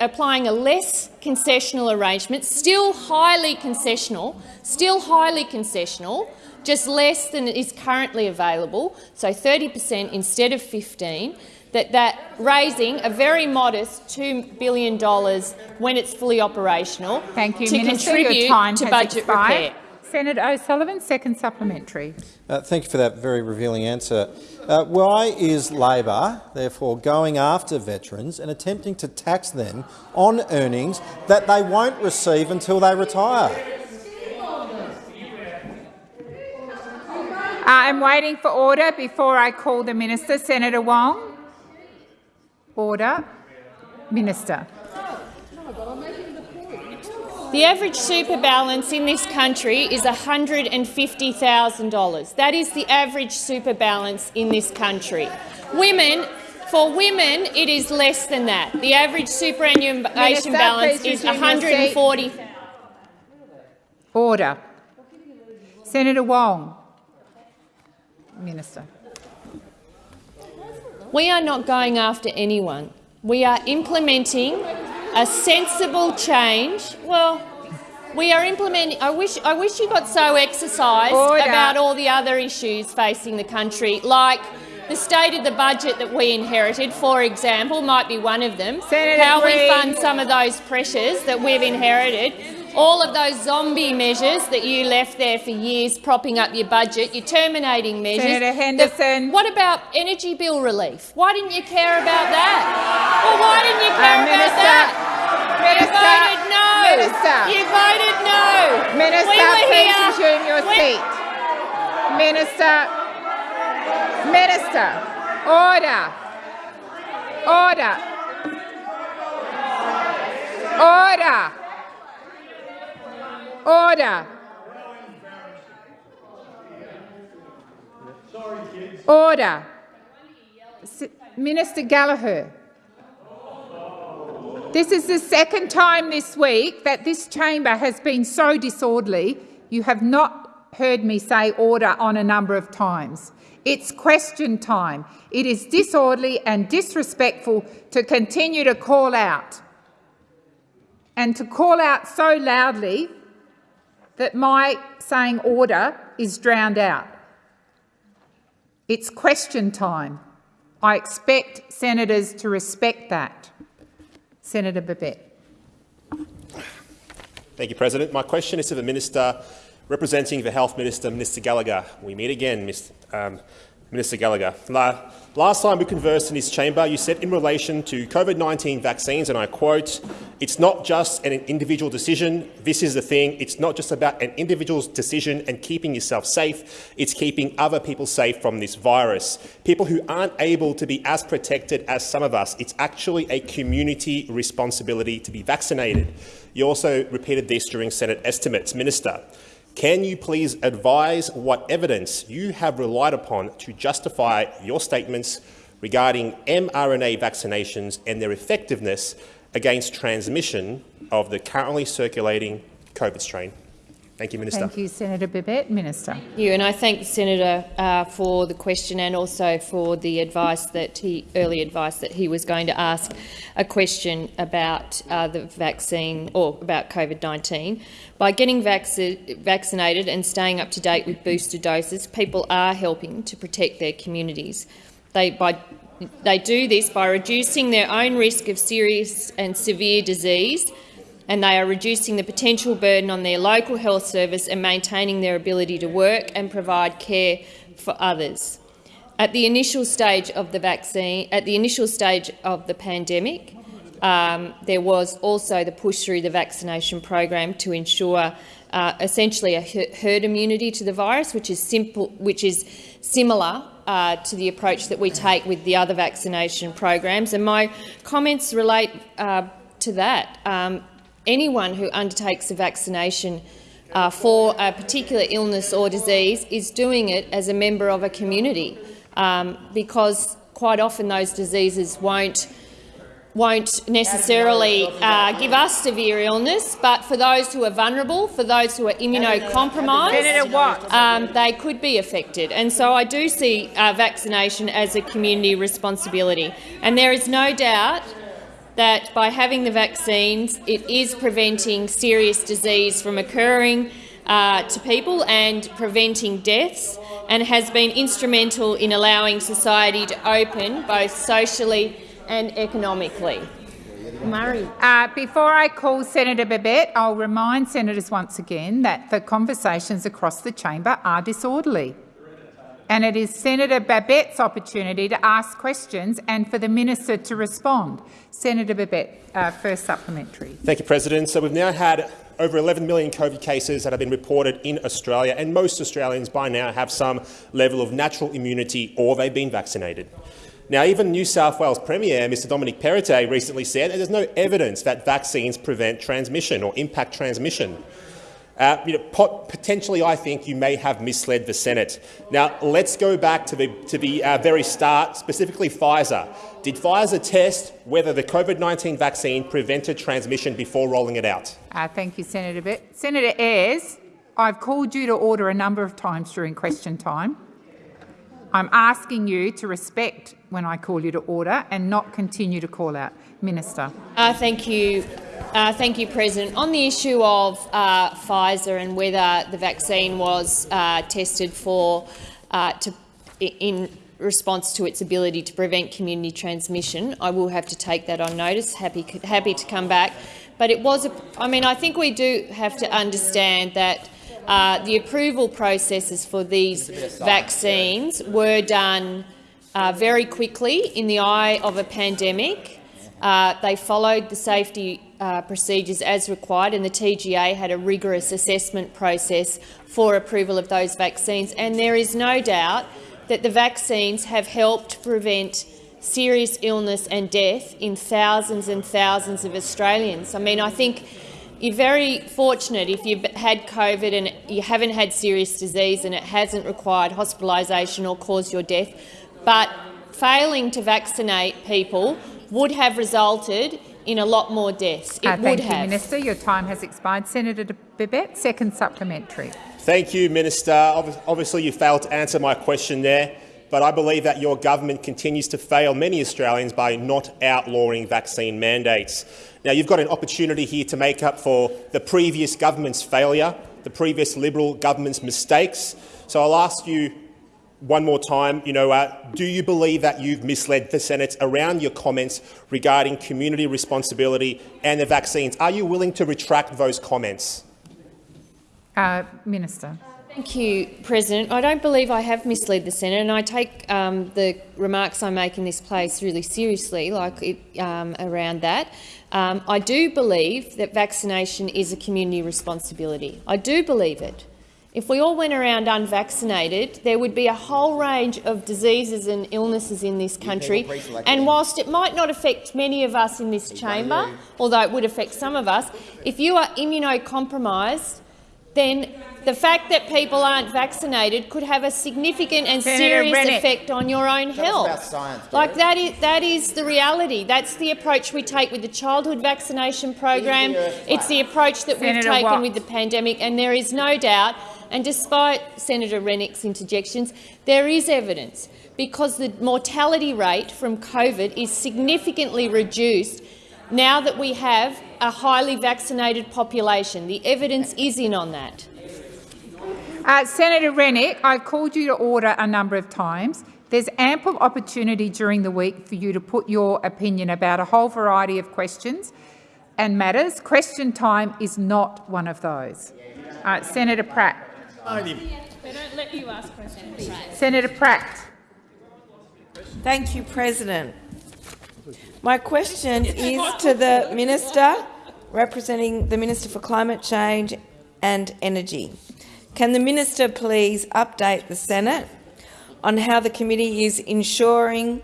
applying a less concessional arrangement, still highly concessional, still highly concessional, just less than is currently available, so 30 per cent instead of 15, that, that raising a very modest $2 billion when it's fully operational Thank you, to Minister. contribute Your time to budget expired. repair. Senator O'Sullivan, second supplementary. Uh, thank you for that very revealing answer. Uh, why is Labor, therefore, going after veterans and attempting to tax them on earnings that they won't receive until they retire? I'm waiting for order before I call the minister. Senator Wong. Order. Minister. The average super balance in this country is $150,000. That is the average super balance in this country. Women, for women, it is less than that. The average superannuation Minister, balance is resume your seat. 140. Order. Senator Wong. Minister. We are not going after anyone. We are implementing a sensible change. Well, we are implementing. I wish. I wish you got so exercised Order. about all the other issues facing the country, like the state of the budget that we inherited, for example, might be one of them. Senator How we fund some of those pressures that we've inherited. All of those zombie measures that you left there for years propping up your budget, your terminating measures. Senator The- Henderson. what about energy bill relief? Why didn't you care about that? Well, why didn't you care Uh, about Minister. that? Minister. You voted no. Minister. You voted no. Minister, we were please here. resume your We- seat. Minister. Minister. Order. Order. Order. Order. Order. Minister Gallagher. This is the second time this week that this chamber has been so disorderly. You have not heard me say order on a number of times. It's question time. It is disorderly and disrespectful to continue to call out and to call out so loudly that my saying order is drowned out. It's question time. I expect senators to respect that. Senator Babet. Thank you, President. My question is to the Minister representing the Health Minister, Minister Gallagher. We meet again, Mr. Um, Minister Gallagher. La last time we conversed in this chamber, you said in relation to COVID-19 vaccines, and I quote, it's not just an individual decision. This is the thing. It's not just about an individual's decision and keeping yourself safe. It's keeping other people safe from this virus. People who aren't able to be as protected as some of us, it's actually a community responsibility to be vaccinated. You also repeated this during Senate estimates. Minister, can you please advise what evidence you have relied upon to justify your statements regarding mRNA vaccinations and their effectiveness against transmission of the currently circulating COVID strain? Thank you, Minister. Thank you, Senator Babet. Minister. Thank you, and I thank the senator uh, for the question and also for the advice that he early advice that he was going to ask a question about uh, the vaccine or about COVID-19. By getting vac vaccinated and staying up to date with booster doses, people are helping to protect their communities. They by they do this by reducing their own risk of serious and severe disease and they are reducing the potential burden on their local health service and maintaining their ability to work and provide care for others. At the initial stage of the vaccine, at the initial stage of the pandemic, um, there was also the push through the vaccination program to ensure uh, essentially a herd immunity to the virus, which is simple, which is similar uh, to the approach that we take with the other vaccination programs. And my comments relate uh, to that. Um, anyone who undertakes a vaccination uh, for a particular illness or disease is doing it as a member of a community, um, because quite often those diseases won't won't necessarily uh, give us severe illness, but for those who are vulnerable, for those who are immunocompromised, um, they could be affected. And so I do see uh, vaccination as a community responsibility. And there is no doubt that by having the vaccines, it is preventing serious disease from occurring uh, to people and preventing deaths, and has been instrumental in allowing society to open both socially and economically. Murray. Uh, before I call Senator Babet, I'll remind senators once again that the conversations across the chamber are disorderly and it is Senator Babet's opportunity to ask questions and for the minister to respond. Senator Babet, uh, first supplementary. Thank you, President. So we've now had over 11 million COVID cases that have been reported in Australia, and most Australians by now have some level of natural immunity or they've been vaccinated. Now, even New South Wales Premier Mr Dominic Perrottet recently said that there's no evidence that vaccines prevent transmission or impact transmission. Uh, you know, pot potentially, I think you may have misled the Senate. Now, let's go back to the, to the uh, very start, specifically Pfizer. Did Pfizer test whether the COVID-19 vaccine prevented transmission before rolling it out? Uh, thank you, Senator Bett. Senator Ayres, I've called you to order a number of times during question time. I'm asking you to respect when I call you to order and not continue to call out. Minister. Uh, thank you, uh, thank you, President. On the issue of uh, Pfizer and whether the vaccine was uh, tested for uh, to, in response to its ability to prevent community transmission, I will have to take that on notice. Happy, happy to come back. But it was, a, I mean, I think we do have to understand that uh, the approval processes for these vaccines were done uh, very quickly in the eye of a pandemic. Uh, they followed the safety uh, procedures as required, and the TGA had a rigorous assessment process for approval of those vaccines. And there is no doubt that the vaccines have helped prevent serious illness and death in thousands and thousands of Australians. I mean, I think you're very fortunate if you've had COVID and you haven't had serious disease and it hasn't required hospitalisation or caused your death, but failing to vaccinate people would have resulted in a lot more deaths. It uh, would thank have. you, Minister. Your time has expired. Senator Babet, second supplementary. Thank you, Minister. Obviously, you failed to answer my question there, but I believe that your government continues to fail many Australians by not outlawing vaccine mandates. Now, you've got an opportunity here to make up for the previous government's failure, the previous Liberal government's mistakes. So I'll ask you one more time, you know, uh, do you believe that you've misled the Senate around your comments regarding community responsibility and the vaccines? Are you willing to retract those comments? Uh, Minister. Thank you, President. I don't believe I have misled the Senate, and I take um, the remarks I make in this place really seriously, like it, um, around that. Um, I do believe that vaccination is a community responsibility. I do believe it. If we all went around unvaccinated, there would be a whole range of diseases and illnesses in this country. And whilst it might not affect many of us in this chamber, although it would affect some of us, if you are immunocompromised, then the fact that people aren't vaccinated could have a significant and Senator serious Rennick. effect on your own health. about science, like that is that is the reality. That's the approach we take with the childhood vaccination program. It's the approach that we've taken Watt. with the pandemic, and there is no doubt. And despite Senator Rennick's interjections, there is evidence because the mortality rate from COVID is significantly reduced now that we have a highly vaccinated population. The evidence is in on that. Uh, Senator Rennick, I've called you to order a number of times. There's ample opportunity during the week for you to put your opinion about a whole variety of questions and matters. Question time is not one of those. Uh, Senator Pratt. Senator Pratt. Thank you, President. My question is to the Minister representing the Minister for Climate Change and Energy. Can the Minister please update the Senate on how the committee is ensuring,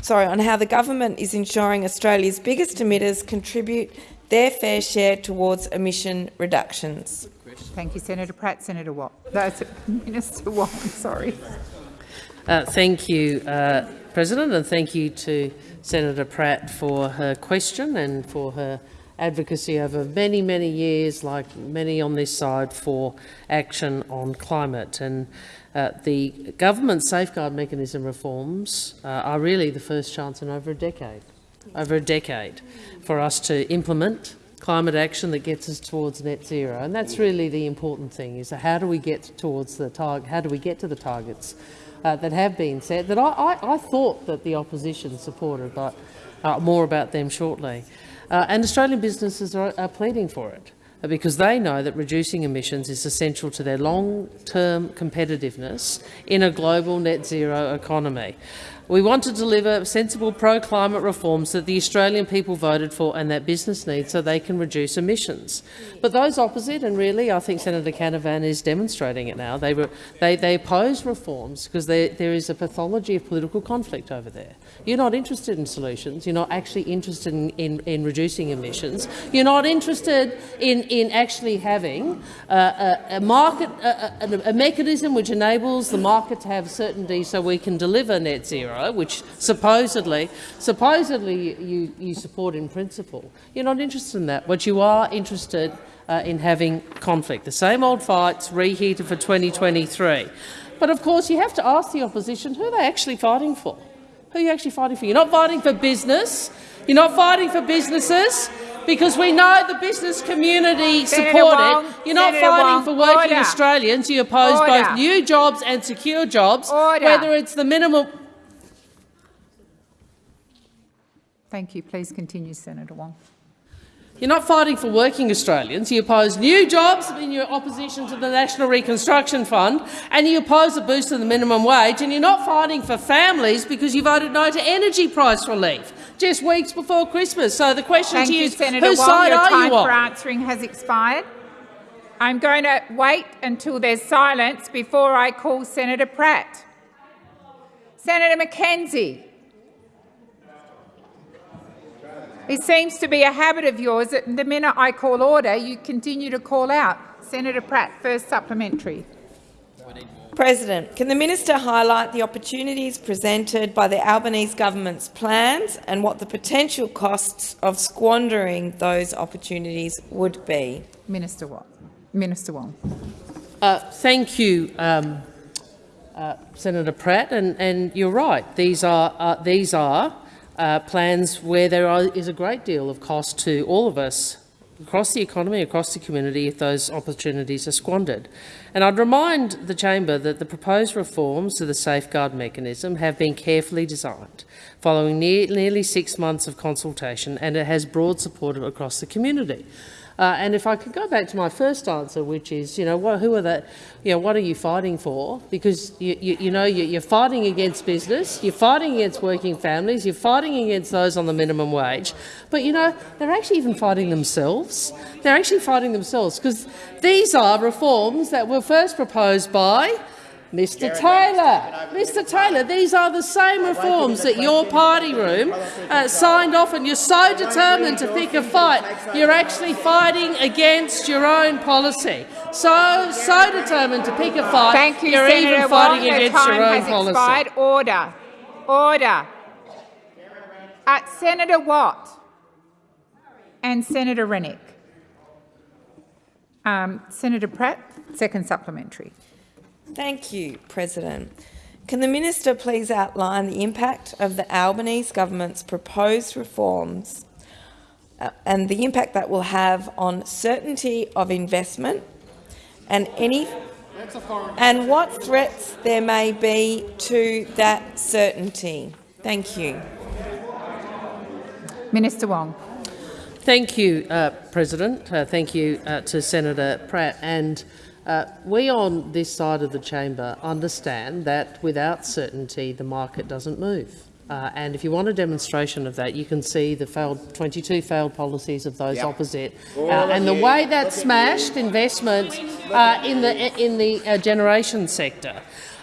sorry, on how the government is ensuring Australia's biggest emitters contribute their fair share towards emission reductions? Thank you, Senator Pratt. Senator Watt. That's Minister Watt. Sorry. Uh, thank you, uh, President, and thank you to Senator Pratt for her question and for her advocacy over many, many years, like many on this side, for action on climate. And uh, the government safeguard mechanism reforms uh, are really the first chance in over a decade, over a decade, for us to implement climate action that gets us towards net zero. And that's really the important thing, is how do we get towards the target, how do we get to the targets uh, that have been set that I, I, I thought that the opposition supported, but uh, more about them shortly. Uh, and Australian businesses are, are pleading for it uh, because they know that reducing emissions is essential to their long-term competitiveness in a global net zero economy. We want to deliver sensible pro-climate reforms that the Australian people voted for and that business needs so they can reduce emissions. But those opposite, and really I think Senator Canavan is demonstrating it now, they, they, they oppose reforms because there is a pathology of political conflict over there. You're not interested in solutions. You're not actually interested in, in, in reducing emissions. You're not interested in, in actually having uh, a, a market, a, a, a mechanism which enables the market to have certainty so we can deliver net zero, which supposedly, supposedly you, you support in principle. You're not interested in that. What you are interested uh, in having conflict. The same old fights reheated for 2023. But of course you have to ask the opposition who are they actually fighting for? Who are you actually fighting for? You're not fighting for business. You're not fighting for businesses because we know the business community Senator support Wong, it. You're not Senator fighting Wong, for working order. Australians. You oppose Order. both new jobs and secure jobs, Order. whether it's the minimum. Thank you. Please continue, Senator Wong. You're not fighting for working Australians. You oppose new jobs in your opposition to the National Reconstruction Fund, and you oppose a boost to the minimum wage. And you're not fighting for families because you voted no to energy price relief just weeks before Christmas. So the question Thank to you, is, Senator whose Wong. side Your time for answering has expired. I'm going to wait until there's silence before I call Senator Pratt. Senator McKenzie. It seems to be a habit of yours that the minute I call order, you continue to call out. Senator Pratt, first supplementary. President, can the minister highlight the opportunities presented by the Albanese government's plans and what the potential costs of squandering those opportunities would be? Minister Watt. Minister Wong. Uh, thank you, um, uh, Senator Pratt, and, and you're right. These are uh, these are uh, plans where there are, is a great deal of cost to all of us across the economy, across the community, if those opportunities are squandered. And I'd remind the chamber that the proposed reforms to the safeguard mechanism have been carefully designed, following near, nearly six months of consultation, and it has broad support across the community. Uh, and if I could go back to my first answer, which is, you know, what, who are the, you know, what are you fighting for? Because you, you, you know you, you're fighting against business, you're fighting against working families, you're fighting against those on the minimum wage, but you know they're actually even fighting themselves. They're actually fighting themselves because these are reforms that were first proposed by Mr Taylor, Mr Taylor, these are the same reforms that your party room uh, signed off and you're so determined to pick a fight, you're actually fighting against your own policy. So, so determined to pick a fight, Thank you, you're Senator even fighting Wong. against your own policy. Expired. Order. Order. Uh, Senator Watt and Senator Rennick. Um, Senator Pratt, second supplementary. Thank you, President. Can the minister please outline the impact of the Albanese government's proposed reforms uh, and the impact that will have on certainty of investment and any and what threats there may be to that certainty? Thank you. Minister Wong. Thank you, uh, President. Uh, thank you uh, to Senator Pratt. And uh, we on this side of the chamber understand that without certainty the market doesn't move. Uh, and if you want a demonstration of that, you can see the failed 22 failed policies of those Yep. opposite, uh, and the way that smashed investment uh, in the in the uh, generation sector.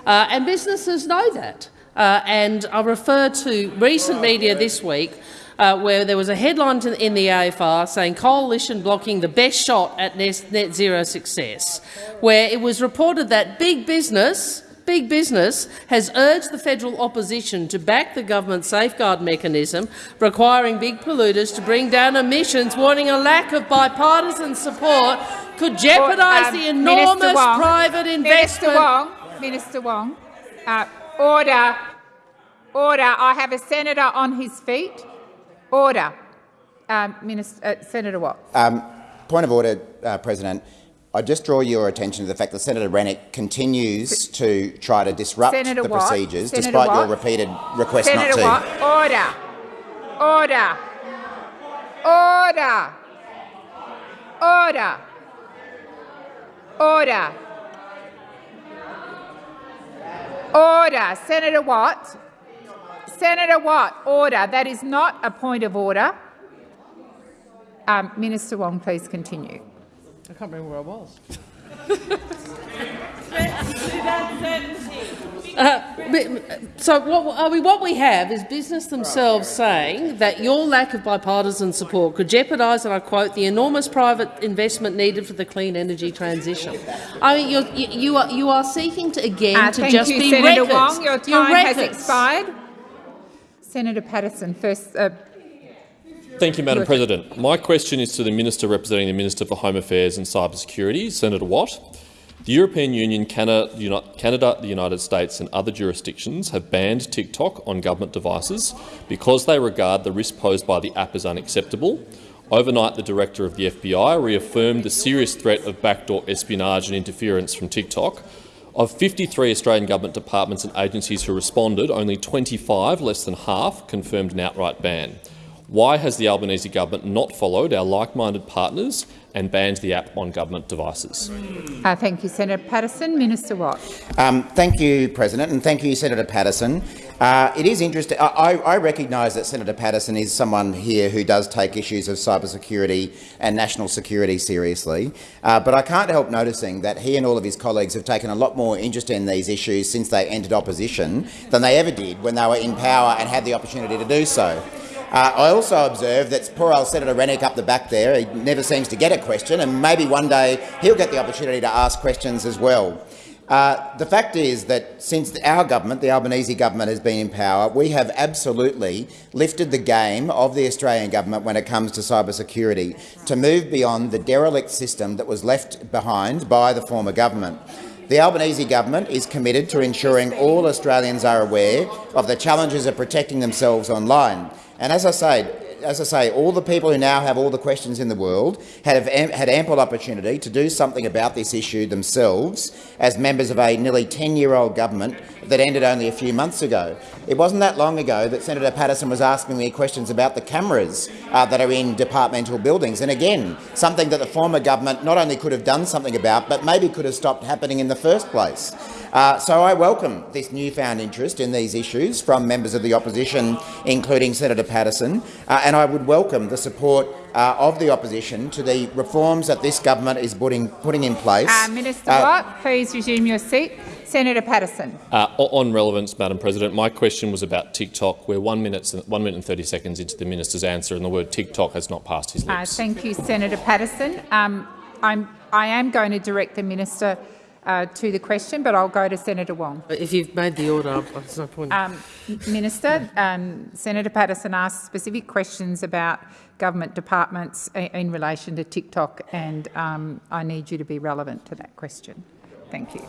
Uh, and businesses know that. Uh, and I refer to recent media this week uh, where there was a headline to- in the AFR saying coalition blocking the best shot at net, net zero success, where it was reported that big business Big business has urged the federal opposition to back the government safeguard mechanism requiring big polluters to bring down emissions, warning a lack of bipartisan support could jeopardise Um, the enormous Wong. private Minister investment. Wong. Minister Wong. Uh, order. Order. I have a senator on his feet. Order. Um, Minister, uh, Senator Watt. Um, point of order, uh, President. I just draw your attention to the fact that Senator Rennick continues to try to disrupt Senator the Watt. procedures, Senator despite your repeated request Senator not to. Watt. Order. Order. Order. Order. Order. Order. Senator Watt. Senator Watt. Order. That is not a point of order. Um, Minister Wong, please continue. I can't remember where I was. Uh, so what, I mean, what we have is business themselves saying that your lack of bipartisan support could jeopardise, and I quote, the enormous private investment needed for the clean energy transition. I mean, you're, you, you are you are seeking to again Uh, to thank just you, be Senator records. Wong. Your time has expired. Senator Paterson, first. Uh, Thank you, Madam President. My question is to the Minister representing the Minister for Home Affairs and Cybersecurity, Senator Watt. The European Union, Canada, the United States and other jurisdictions have banned TikTok on government devices because they regard the risk posed by the app as unacceptable. Overnight, the director of the FBI reaffirmed the serious threat of backdoor espionage and interference from TikTok. Of 53 Australian government departments and agencies who responded, only 25, less than half, confirmed an outright ban. Why has the Albanese government not followed our like-minded partners and banned the app on government devices? uh, thank you, Senator Paterson. Minister Watt. Um, thank you, President, and thank you, Senator Paterson. Uh, it is interesting. I, I recognise that Senator Paterson is someone here who does take issues of cybersecurity and national security seriously, uh, but I can't help noticing that he and all of his colleagues have taken a lot more interest in these issues since they entered opposition than they ever did when they were in power and had the opportunity to do so. Uh, I also observe that poor old Senator Rennick up the back there, he never seems to get a question, and maybe one day he'll get the opportunity to ask questions as well. Uh, the fact is that since our government, the Albanese government, has been in power, we have absolutely lifted the game of the Australian government when it comes to cybersecurity to move beyond the derelict system that was left behind by the former government. The Albanese government is committed to ensuring all Australians are aware of the challenges of protecting themselves online. And as I say, as I say, all the people who now have all the questions in the world had, had ample opportunity to do something about this issue themselves as members of a nearly 10-year-old government that ended only a few months ago. It wasn't that long ago that Senator Paterson was asking me questions about the cameras uh, that are in departmental buildings. And again, something that the former government not only could have done something about, but maybe could have stopped happening in the first place. Uh, so I welcome this newfound interest in these issues from members of the opposition, including Senator Paterson, uh, and I would welcome the support uh, of the opposition to the reforms that this government is putting, putting in place. Uh, Minister Watt, please resume your seat. Senator Paterson. Uh, on relevance, Madam President, my question was about TikTok. We're one minute, one minute and 30 seconds into the minister's answer, and the word TikTok has not passed his lips. thank you, Senator Paterson. Um, I'm, I am going to direct the minister uh, to the question, but I'll go to Senator Wong. If you've made the order, there's no point. Um, Minister, um, Senator Paterson asked specific questions about government departments in, relation to TikTok, and um, I need you to be relevant to that question. Thank you.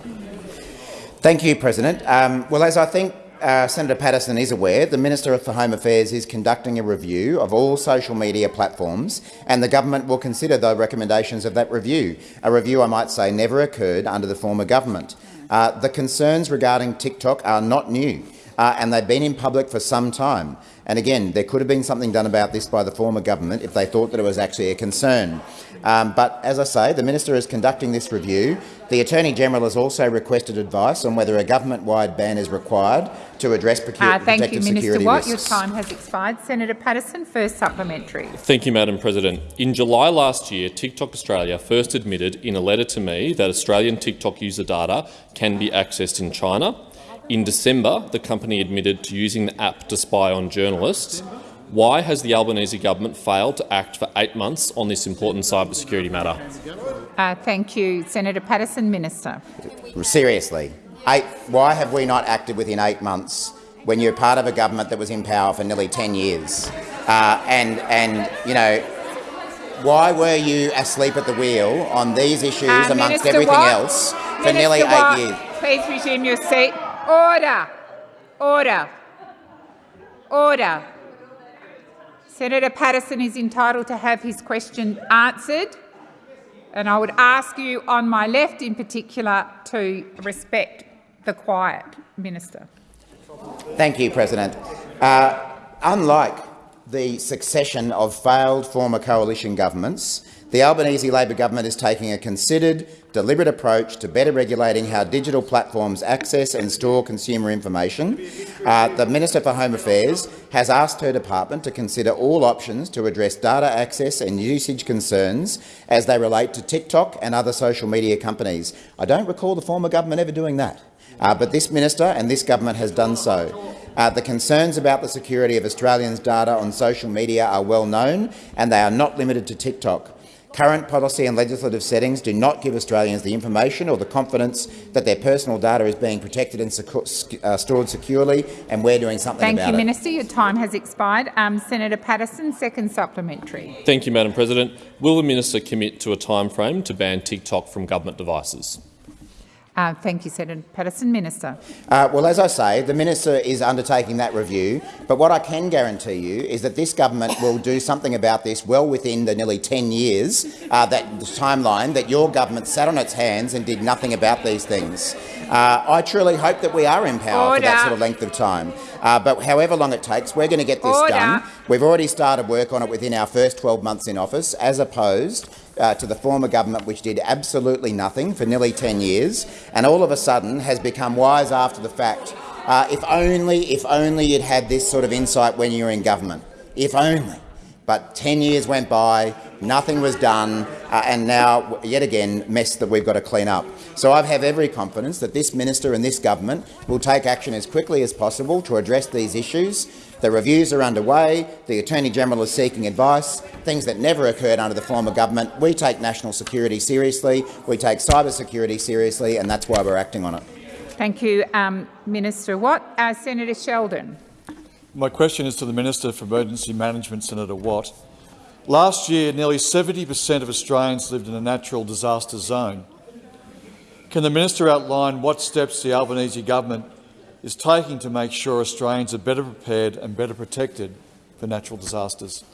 Thank you, President. Um, well, as I think uh, Senator Paterson is aware, the Minister for Home Affairs is conducting a review of all social media platforms and the government will consider the recommendations of that review. A review, I might say, never occurred under the former government. Uh, the concerns regarding TikTok are not new uh, and they've been in public for some time. And again, there could have been something done about this by the former government if they thought that it was actually a concern. Um, but as I say, the minister is conducting this review. The Attorney-General has also requested advice on whether a government-wide ban is required to address uh, thank protected you, Minister Watt. Risks. Your time has expired. Senator Paterson, first supplementary. Thank you, Madam President. In July last year, TikTok Australia first admitted in a letter to me that Australian TikTok user data can be accessed in China. In December, the company admitted to using the app to spy on journalists. Why has the Albanese government failed to act for eight months on this important cybersecurity matter? Uh, thank you. Senator Paterson, Minister. Seriously, eight, why have we not acted within eight months when you're part of a government that was in power for nearly 10 years? Uh, and, and, you know, why were you asleep at the wheel on these issues uh, amongst Minister everything Watt, else for Minister nearly Watt, eight years? Please resume your seat. Order. Order. Order. Senator Paterson is entitled to have his question answered. And I would ask you on my left in particular to respect the quiet, Minister. Thank you, President. Uh, unlike the succession of failed former coalition governments, the Albanese Labor government is taking a considered, deliberate approach to better regulating how digital platforms access and store consumer information. Uh, the Minister for Home Affairs has asked her department to consider all options to address data access and usage concerns as they relate to TikTok and other social media companies. I don't recall the former government ever doing that, uh, but this minister and this government has done so. Uh, the concerns about the security of Australians' data on social media are well known, and they are not limited to TikTok. Current policy and legislative settings do not give Australians the information or the confidence that their personal data is being protected and secu uh, stored securely, and we're doing something Thank about you, it. Minister. Your time has expired. Um, Senator Paterson, second supplementary. Thank you, Madam President. Will the minister commit to a timeframe to ban TikTok from government devices? Uh, thank you, Senator Paterson. Minister. Uh, well, as I say, the minister is undertaking that review, but what I can guarantee you is that this government will do something about this well within the nearly 10 years, uh, that timeline that your government sat on its hands and did nothing about these things. Uh, I truly hope that we are in power Order. for that sort of length of time. Uh, but however long it takes, we're going to get this Order. done. We've already started work on it within our first 12 months in office, as opposed uh, to the former government, which did absolutely nothing for nearly 10 years, and all of a sudden has become wise after the fact. Uh, if only, if only you'd had this sort of insight when you were in government. If only. But 10 years went by, nothing was done, uh, and now, yet again, mess that we've got to clean up. So I have every confidence that this minister and this government will take action as quickly as possible to address these issues. The reviews are underway, the Attorney-General is seeking advice, things that never occurred under the former government. We take national security seriously, we take cyber security seriously, and that's why we're acting on it. Thank you, um, Minister Watt. Uh, Senator Sheldon. My question is to the Minister for Emergency Management, Senator Watt. Last year, nearly 70 per cent of Australians lived in a natural disaster zone. Can the minister outline what steps the Albanese government is taking to make sure Australians are better prepared and better protected for natural disasters?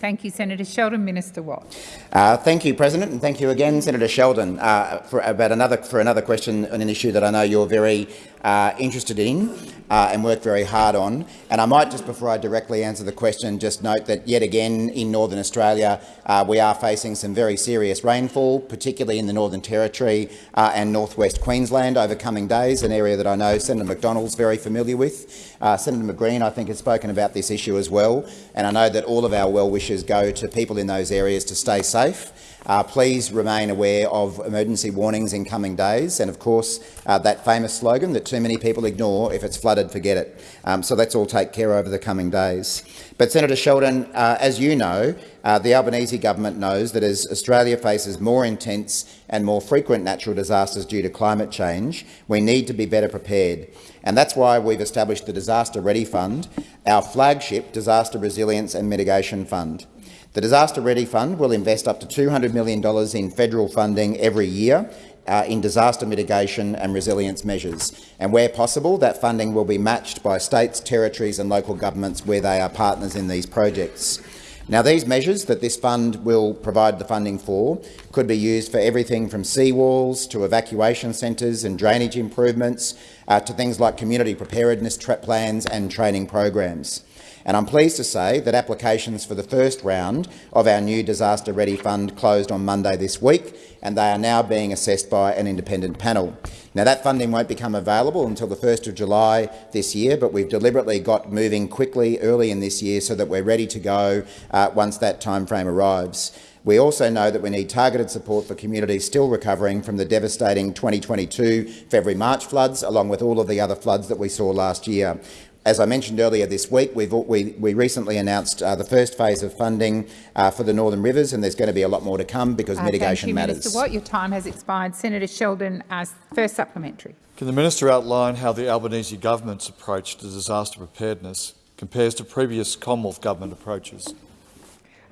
Thank you, Senator Sheldon. Minister Watt. Uh, thank you, President, and thank you again, Senator Sheldon, uh, for about another for another question on an issue that I know you're very uh, interested in uh, and work very hard on. And I might just, before I directly answer the question, just note that yet again in Northern Australia uh, we are facing some very serious rainfall, particularly in the Northern Territory uh, and northwest Queensland over coming days, an area that I know Senator McDonald's very familiar with. Uh, Senator McGreen, I think, has spoken about this issue as well, and I know that all of our well wishes go to people in those areas to stay safe. Uh, please remain aware of emergency warnings in coming days and, of course, uh, that famous slogan that too many people ignore, if it's flooded, forget it. Um, so let's all take care over the coming days. But, Senator Sheldon, uh, as you know, uh, the Albanese government knows that as Australia faces more intense and more frequent natural disasters due to climate change, we need to be better prepared. And that's why we've established the Disaster Ready Fund, our flagship disaster resilience and mitigation fund. The Disaster Ready Fund will invest up to $200 million in federal funding every year uh, in disaster mitigation and resilience measures. And where possible, that funding will be matched by states, territories and local governments where they are partners in these projects. Now, these measures that this fund will provide the funding for could be used for everything from seawalls to evacuation centres and drainage improvements uh, to things like community preparedness plans and training programs. And I'm pleased to say that applications for the first round of our new Disaster Ready Fund closed on Monday this week, and they are now being assessed by an independent panel. Now, that funding won't become available until the 1st of July this year, but we've deliberately got moving quickly early in this year so that we're ready to go uh, once that timeframe arrives. We also know that we need targeted support for communities still recovering from the devastating 2022 February-March floods, along with all of the other floods that we saw last year. As I mentioned earlier this week, we, we, recently announced uh, the first phase of funding uh, for the Northern Rivers, and there's going to be a lot more to come because uh, mitigation thank you, matters. Minister Watt. Your time has expired. Senator Sheldon, as first supplementary. Can the minister outline how the Albanese government's approach to disaster preparedness compares to previous Commonwealth government approaches?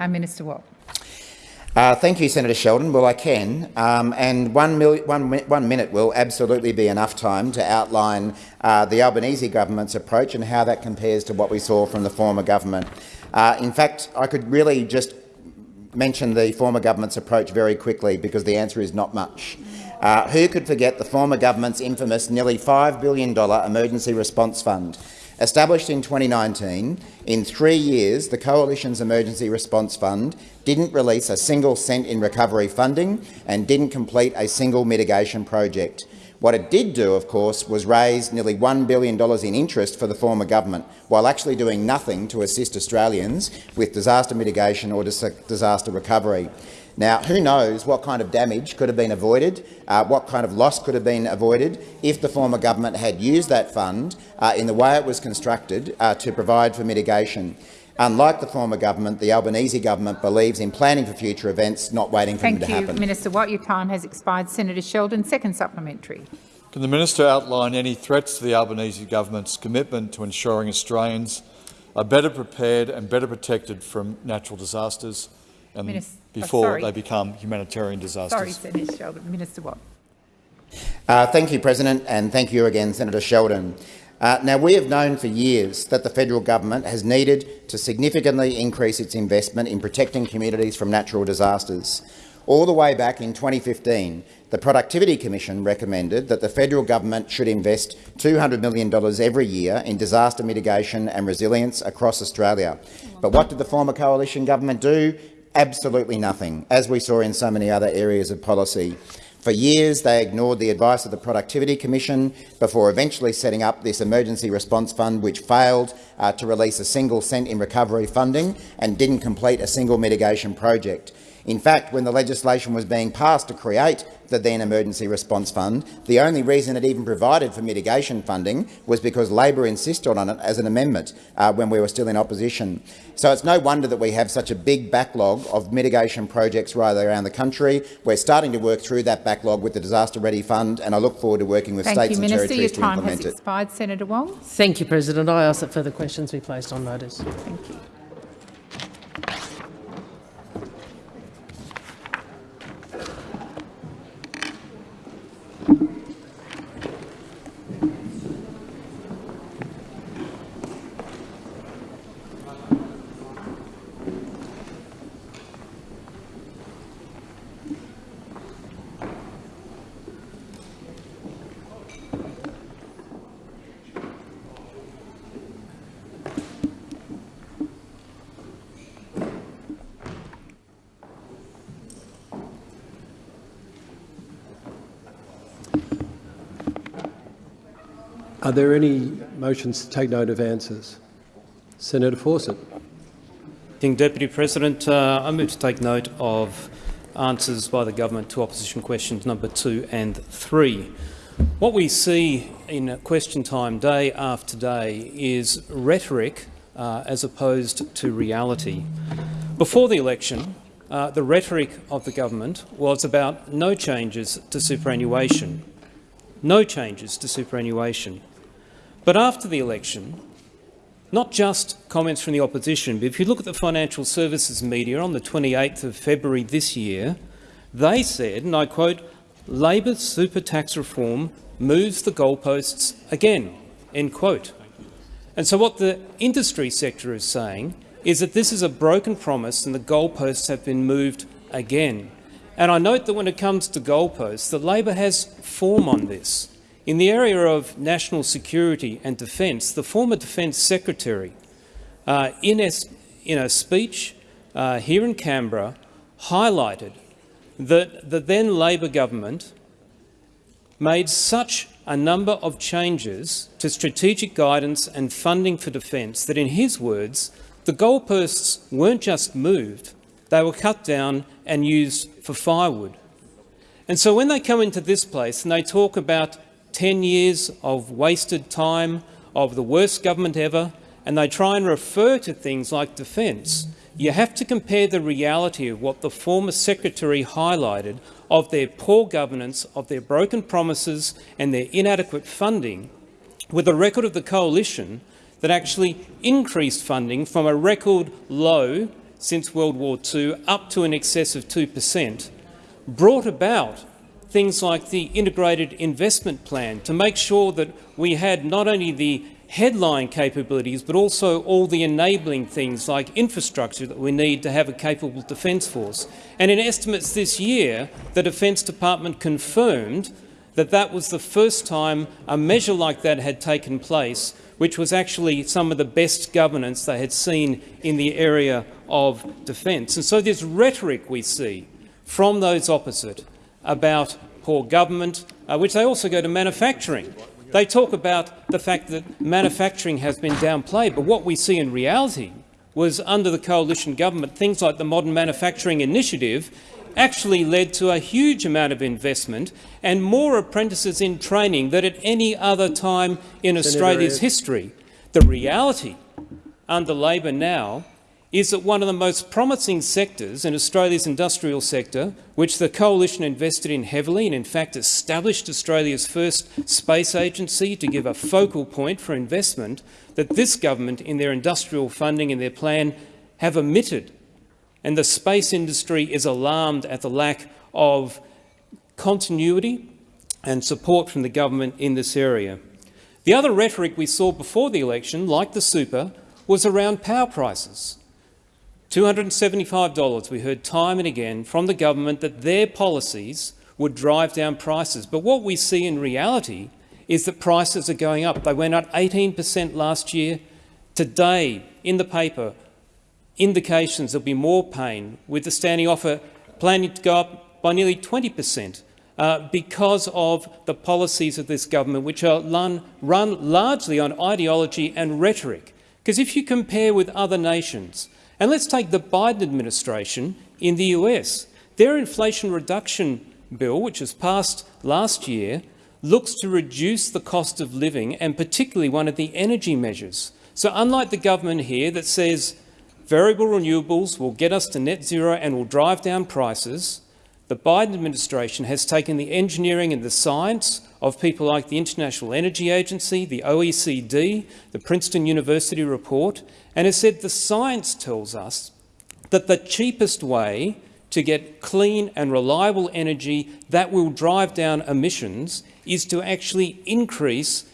Uh, Minister Watt. Uh, thank you, Senator Sheldon. Well, I can. Um, and one, one, one, minute will absolutely be enough time to outline uh, the Albanese government's approach and how that compares to what we saw from the former government. Uh, in fact, I could really just mention the former government's approach very quickly because the answer is not much. Uh, who could forget the former government's infamous nearly $5 billion emergency response fund? Established in 2019, in three years the Coalition's Emergency Response Fund didn't release a single cent in recovery funding and didn't complete a single mitigation project. What it did do, of course, was raise nearly $1 billion in interest for the former government, while actually doing nothing to assist Australians with disaster mitigation or disaster recovery. Now, who knows what kind of damage could have been avoided, uh, what kind of loss could have been avoided if the former government had used that fund uh, in the way it was constructed uh, to provide for mitigation. Unlike the former government, the Albanese government believes in planning for future events, not waiting for Thank them to you, happen. Thank you, Minister Watt. Your time has expired. Senator Sheldon, second supplementary. Can the minister outline any threats to the Albanese government's commitment to ensuring Australians are better prepared and better protected from natural disasters? and Minister, before they become humanitarian disasters. Sorry, Senator Sheldon. Minister Watt. Uh, thank you, President, and thank you again, Senator Sheldon. Uh, now, we have known for years that the federal government has needed to significantly increase its investment in protecting communities from natural disasters. All the way back in 2015, the Productivity Commission recommended that the federal government should invest $200 million every year in disaster mitigation and resilience across Australia. But what did the former coalition government do? Absolutely nothing, as we saw in so many other areas of policy. For years, they ignored the advice of the Productivity Commission before eventually setting up this emergency response fund, which failed uh, to release a single cent in recovery funding and didn't complete a single mitigation project. In fact, when the legislation was being passed to create the then Emergency Response Fund, the only reason it even provided for mitigation funding was because Labor insisted on it as an amendment uh, when we were still in opposition. So it's no wonder that we have such a big backlog of mitigation projects right around the country. We're starting to work through that backlog with the Disaster Ready Fund, and I look forward to working with Thank states you, and Minister. territories Your time to implement has expired. Senator Wong. Thank you, President. I ask that further questions be placed on notice. Thank you. Are there any motions to take note of answers? Senator Fawcett. Deputy President, uh, I move to take note of answers by the government to opposition questions number two and three. What we see in question time day after day is rhetoric uh, as opposed to reality. Before the election, uh, the rhetoric of the government was about no changes to superannuation. No changes to superannuation. But after the election, not just comments from the opposition, but if you look at the financial services media on the 28th of February this year, they said, and I quote, Labor's super tax reform moves the goalposts again, end quote. And so what the industry sector is saying is that this is a broken promise and the goalposts have been moved again. And I note that when it comes to goalposts, that Labor has form on this. In the area of national security and defence, the former Defence Secretary, uh, in, a, in, a, speech uh, here in Canberra, highlighted that the then Labor government made such a number of changes to strategic guidance and funding for defence that, in his words, the goalposts weren't just moved, they were cut down and used for firewood. And so when they come into this place and they talk about 10 years of wasted time, of the worst government ever, and they try and refer to things like defence, you have to compare the reality of what the former secretary highlighted of their poor governance, of their broken promises and their inadequate funding with the record of the coalition that actually increased funding from a record low since World War II up to an excess of 2 per cent, brought about things like the integrated investment plan to make sure that we had not only the headline capabilities but also all the enabling things like infrastructure that we need to have a capable defence force. And in estimates this year, the Defence Department confirmed that that was the first time a measure like that had taken place, which was actually some of the best governance they had seen in the area of defence. And so this rhetoric we see from those opposite about poor government, uh, which they also go to manufacturing. They talk about the fact that manufacturing has been downplayed, but what we see in reality was under the coalition government, things like the Modern Manufacturing Initiative actually led to a huge amount of investment and more apprentices in training than at any other time in Senator Australia's history. The reality under Labor now is that one of the most promising sectors in Australia's industrial sector, which the Coalition invested in heavily and in fact established Australia's first space agency to give a focal point for investment, that this government in their industrial funding and their plan have omitted. And the space industry is alarmed at the lack of continuity and support from the government in this area. The other rhetoric we saw before the election, like the super, was around power prices. $275, we heard time and again from the government that their policies would drive down prices. But what we see in reality is that prices are going up. They went up 18 per cent last year. Today, in the paper, indications there'll be more pain, with the standing offer planning to go up by nearly 20 per cent. Uh, because of the policies of this government, which are run, run largely on ideology and rhetoric. Because if you compare with other nations, and let's take the Biden administration in the US. Their inflation reduction bill, which was passed last year, looks to reduce the cost of living and particularly one of the energy measures. So unlike the government here that says variable renewables will get us to net zero and will drive down prices, the Biden administration has taken the engineering and the science of people like the International Energy Agency, the OECD, the Princeton University report, and has said the science tells us that the cheapest way to get clean and reliable energy that will drive down emissions is to actually increase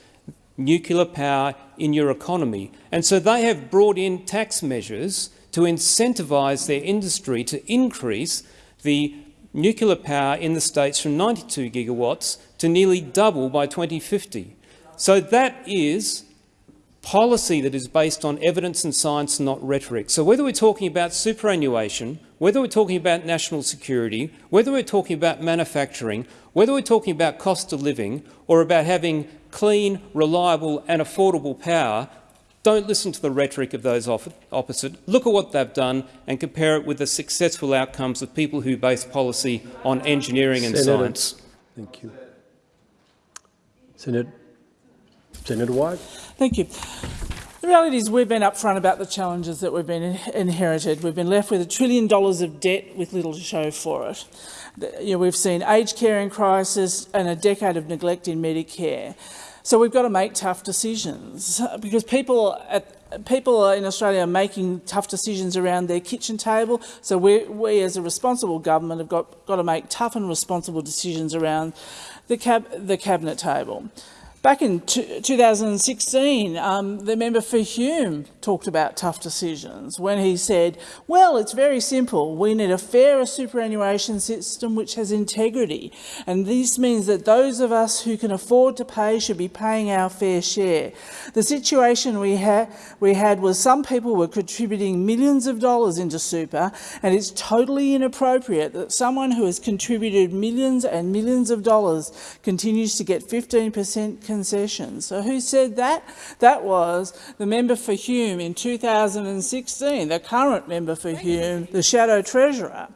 nuclear power in your economy. And so they have brought in tax measures to incentivise their industry to increase the nuclear power in the states from 92 gigawatts to nearly double by 2050. So that is policy that is based on evidence and science, not rhetoric. So whether we're talking about superannuation, whether we're talking about national security, whether we're talking about manufacturing, whether we're talking about cost of living or about having clean, reliable and affordable power, don't listen to the rhetoric of those opposite. Look at what they've done and compare it with the successful outcomes of people who base policy on engineering and Senator, science. Thank you. Senator, Senator White. Thank you. The reality is we've been upfront about the challenges that we've been inherited. We've been left with a trillion dollars of debt with little to show for it. You know, we've seen aged care in crisis and a decade of neglect in Medicare. So we've got to make tough decisions because people at, people in Australia are making tough decisions around their kitchen table. So we, we as a responsible government have got, got to make tough and responsible decisions around the, cab, the cabinet table. Back in 2016, um, the member for Hume talked about tough decisions when he said, well, it's very simple. We need a fairer superannuation system which has integrity. And this means that those of us who can afford to pay should be paying our fair share. The situation we, ha we had was some people were contributing millions of dollars into super, and it's totally inappropriate that someone who has contributed millions and millions of dollars continues to get 15 concessions. So who said that? That was the member for Hume in 2016, the current member for Hume, the Shadow Treasurer.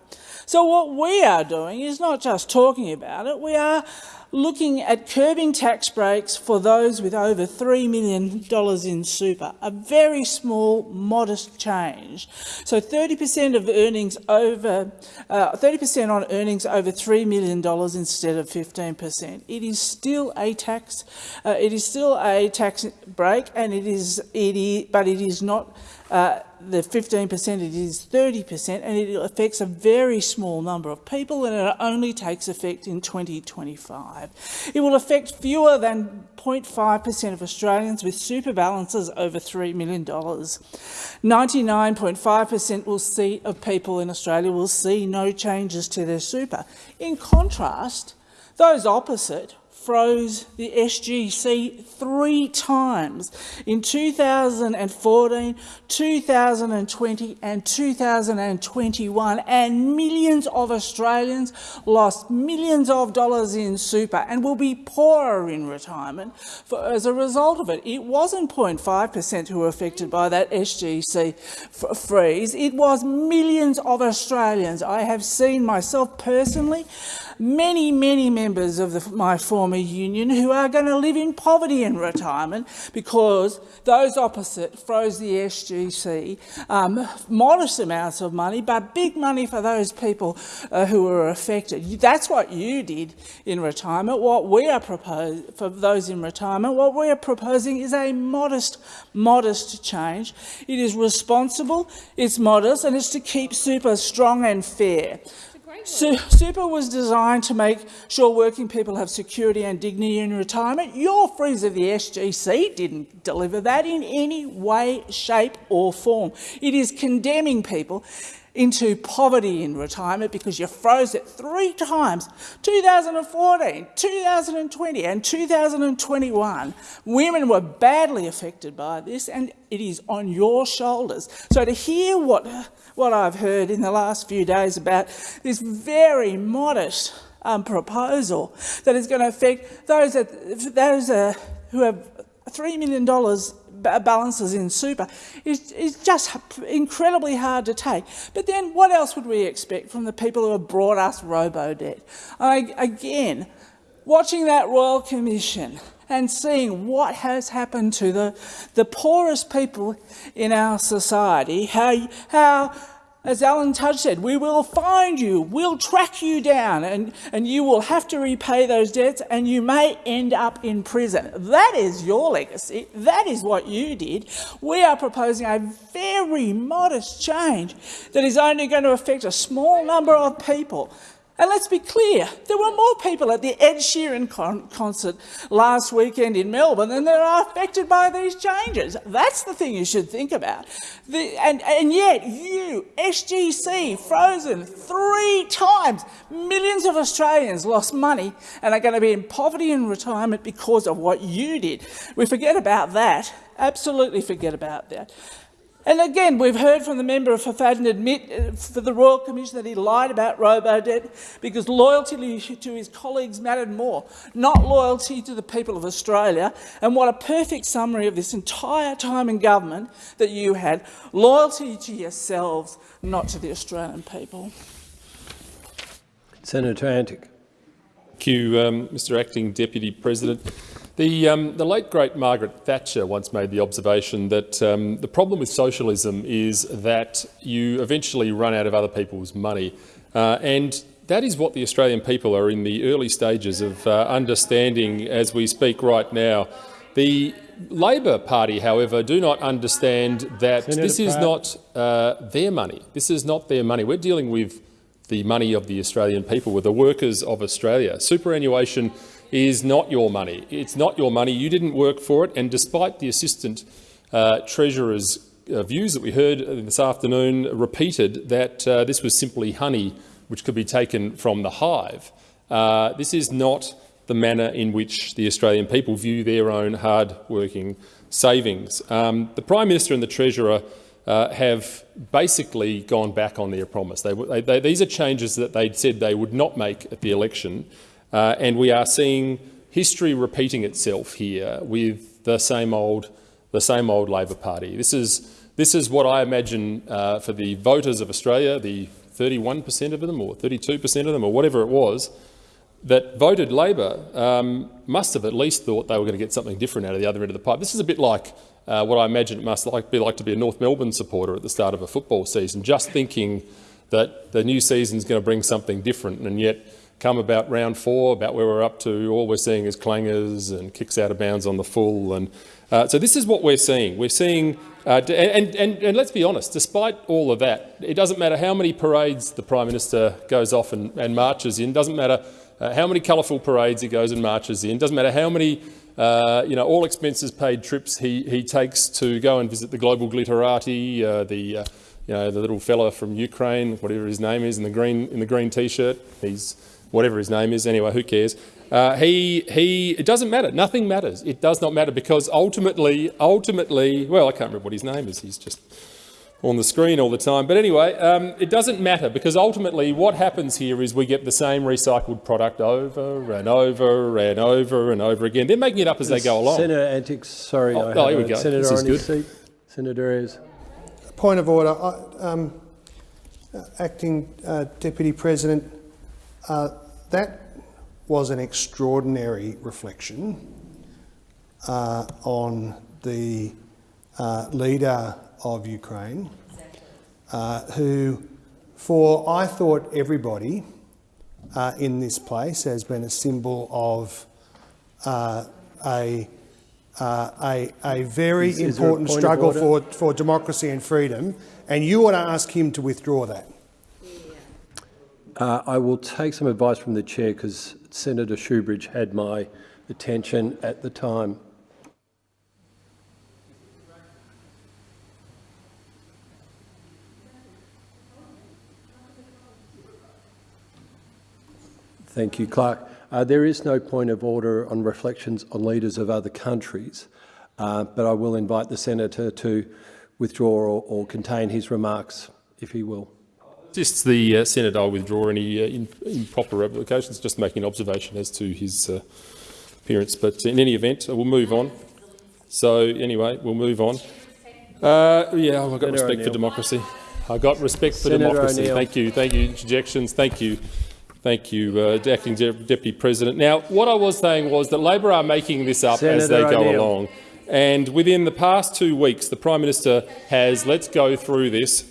So what we are doing is not just talking about it, we are looking at curbing tax breaks for those with over $3 million in super, a very small, modest change. So 30% of earnings over, 30% uh, on earnings over $3 million instead of 15%. It is still a tax, uh, it is still a tax break, and it is, it is but it is not uh, the 15% it is 30% and it affects a very small number of people and it only takes effect in 2025. It will affect fewer than 0.5% of Australians with super balances over $3 million. 99.5% will see of people in Australia will see no changes to their super. In contrast, those opposite froze the SGC three times in 2014, 2020 and 2021 and millions of Australians lost millions of dollars in super and will be poorer in retirement for, as a result of it. It wasn't 0.5% who were affected by that SGC freeze, it was millions of Australians. I have seen myself personally many, many members of the, my former union who are going to live in poverty in retirement because those opposite froze the SGC. Um, modest amounts of money, but big money for those people uh, who were affected. That's what you did in retirement. What we are proposing for those in retirement, what we are proposing is a modest, modest change. It is responsible, it's modest, and it's to keep super strong and fair. Super was designed to make sure working people have security and dignity in retirement. Your freeze of the SGC didn't deliver that in any way, shape or form. It is condemning people into poverty in retirement because you froze it three times 2014, 2020 and 2021. Women were badly affected by this and it is on your shoulders. So to hear what, what I've heard in the last few days about this very modest um, proposal that is going to affect those, that, those uh, who have $3 million balances in super is, is just incredibly hard to take. But then what else would we expect from the people who have brought us robo-debt? again, watching that Royal Commission and seeing what has happened to the, the poorest people in our society, how, how as Alan Tudge said, we will find you, we'll track you down, and, and you will have to repay those debts, and you may end up in prison. That is your legacy. That is what you did. We are proposing a very modest change that is only going to affect a small number of people. And let's be clear, there were more people at the Ed Sheeran con concert last weekend in Melbourne than there are affected by these changes. That's the thing you should think about. The, and, and yet you, SGC, frozen three times. Millions of Australians lost money and are going to be in poverty in retirement because of what you did. We forget about that, absolutely forget about that. And again, we've heard from the member for Fadden admit uh, for the Royal Commission that he lied about robo-debt because loyalty to his colleagues mattered more, not loyalty to the people of Australia. And what a perfect summary of this entire time in government that you had, loyalty to yourselves, not to the Australian people. Senator Antic. Thank you, um, Mr Acting Deputy President. The, um, the, late, great Margaret Thatcher once made the observation that um, the problem with socialism is that you eventually run out of other people's money. Uh, and that is what the Australian people are in the early stages of uh, understanding as we speak right now. The Labor Party, however, do not understand that Senator this is Pratt. not uh, their money. This is not their money. We're dealing with the money of the Australian people, with the workers of Australia. Superannuation is not your money. It's not your money. You didn't work for it. And despite the Assistant uh, Treasurer's uh, views that we heard this afternoon repeated that uh, this was simply honey which could be taken from the hive, uh, this is not the manner in which the Australian people view their own hard-working savings. Um, the Prime Minister and the Treasurer uh, have basically gone back on their promise. They, they, they, these are changes that they said they would not make at the election, uh, and we are seeing history repeating itself here with the same old, the same old Labor Party. This is, this is what I imagine uh, for the voters of Australia, the 31% of them or 32% of them or whatever it was, that voted Labor um, must have at least thought they were going to get something different out of the other end of the pipe. This is a bit like uh, what I imagine it must like, be like to be a North Melbourne supporter at the start of a football season, just thinking that the new season is going to bring something different, and yet come about round four, about where we're up to, all we're seeing is clangers and kicks out of bounds on the full. And uh, so this is what we're seeing. We're seeing, uh, and, and, and let's be honest, despite all of that, it doesn't matter how many parades the Prime Minister goes off and, and marches in, doesn't matter uh, how many colourful parades he goes and marches in, doesn't matter how many uh, you know, all expenses paid trips he, he takes to go and visit the global glitterati, uh, the, uh, you know, the little fella from Ukraine, whatever his name is, in the green, in the green t-shirt. He's whatever his name is. Anyway, who cares? Uh, he, he, it doesn't matter. Nothing matters. It does not matter because ultimately, ultimately, well, I can't remember what his name is. He's just on the screen all the time. But anyway, um, it doesn't matter because ultimately what happens here is we get the same recycled product over and over and over and over again. They're making it up as they go along. Senator Antics, sorry. Oh, oh here we go. Senator this is good. Seat. Senator Ayres. Point of order. I, um, acting uh, Deputy President, uh, that was an extraordinary reflection uh, on the uh, leader of Ukraine, uh, who, for I thought everybody uh, in this place has been a symbol of uh, a, uh, a, a very important struggle for, for democracy and freedom, and you want to ask him to withdraw that. Uh, I will take some advice from the chair because Senator Shoebridge had my attention at the time. Thank you, Clerk. Uh, there is no point of order on reflections on leaders of other countries, uh, but I will invite the senator to withdraw or, or, contain his remarks, if he will. Just the uh, senator, I'll withdraw any uh, improper applications, just making an observation as to his uh, appearance. But in any event, we'll move on. So anyway, we'll move on. Uh, yeah, I've got Senator respect for democracy. I've got respect for Senator democracy. Thank you. Thank you. Interjections. Thank you. Thank you, uh, Acting De Deputy President. Now, what I was saying was that Labor are making this up Senator as they go along. And within the past two weeks, the Prime Minister has, let's go through this,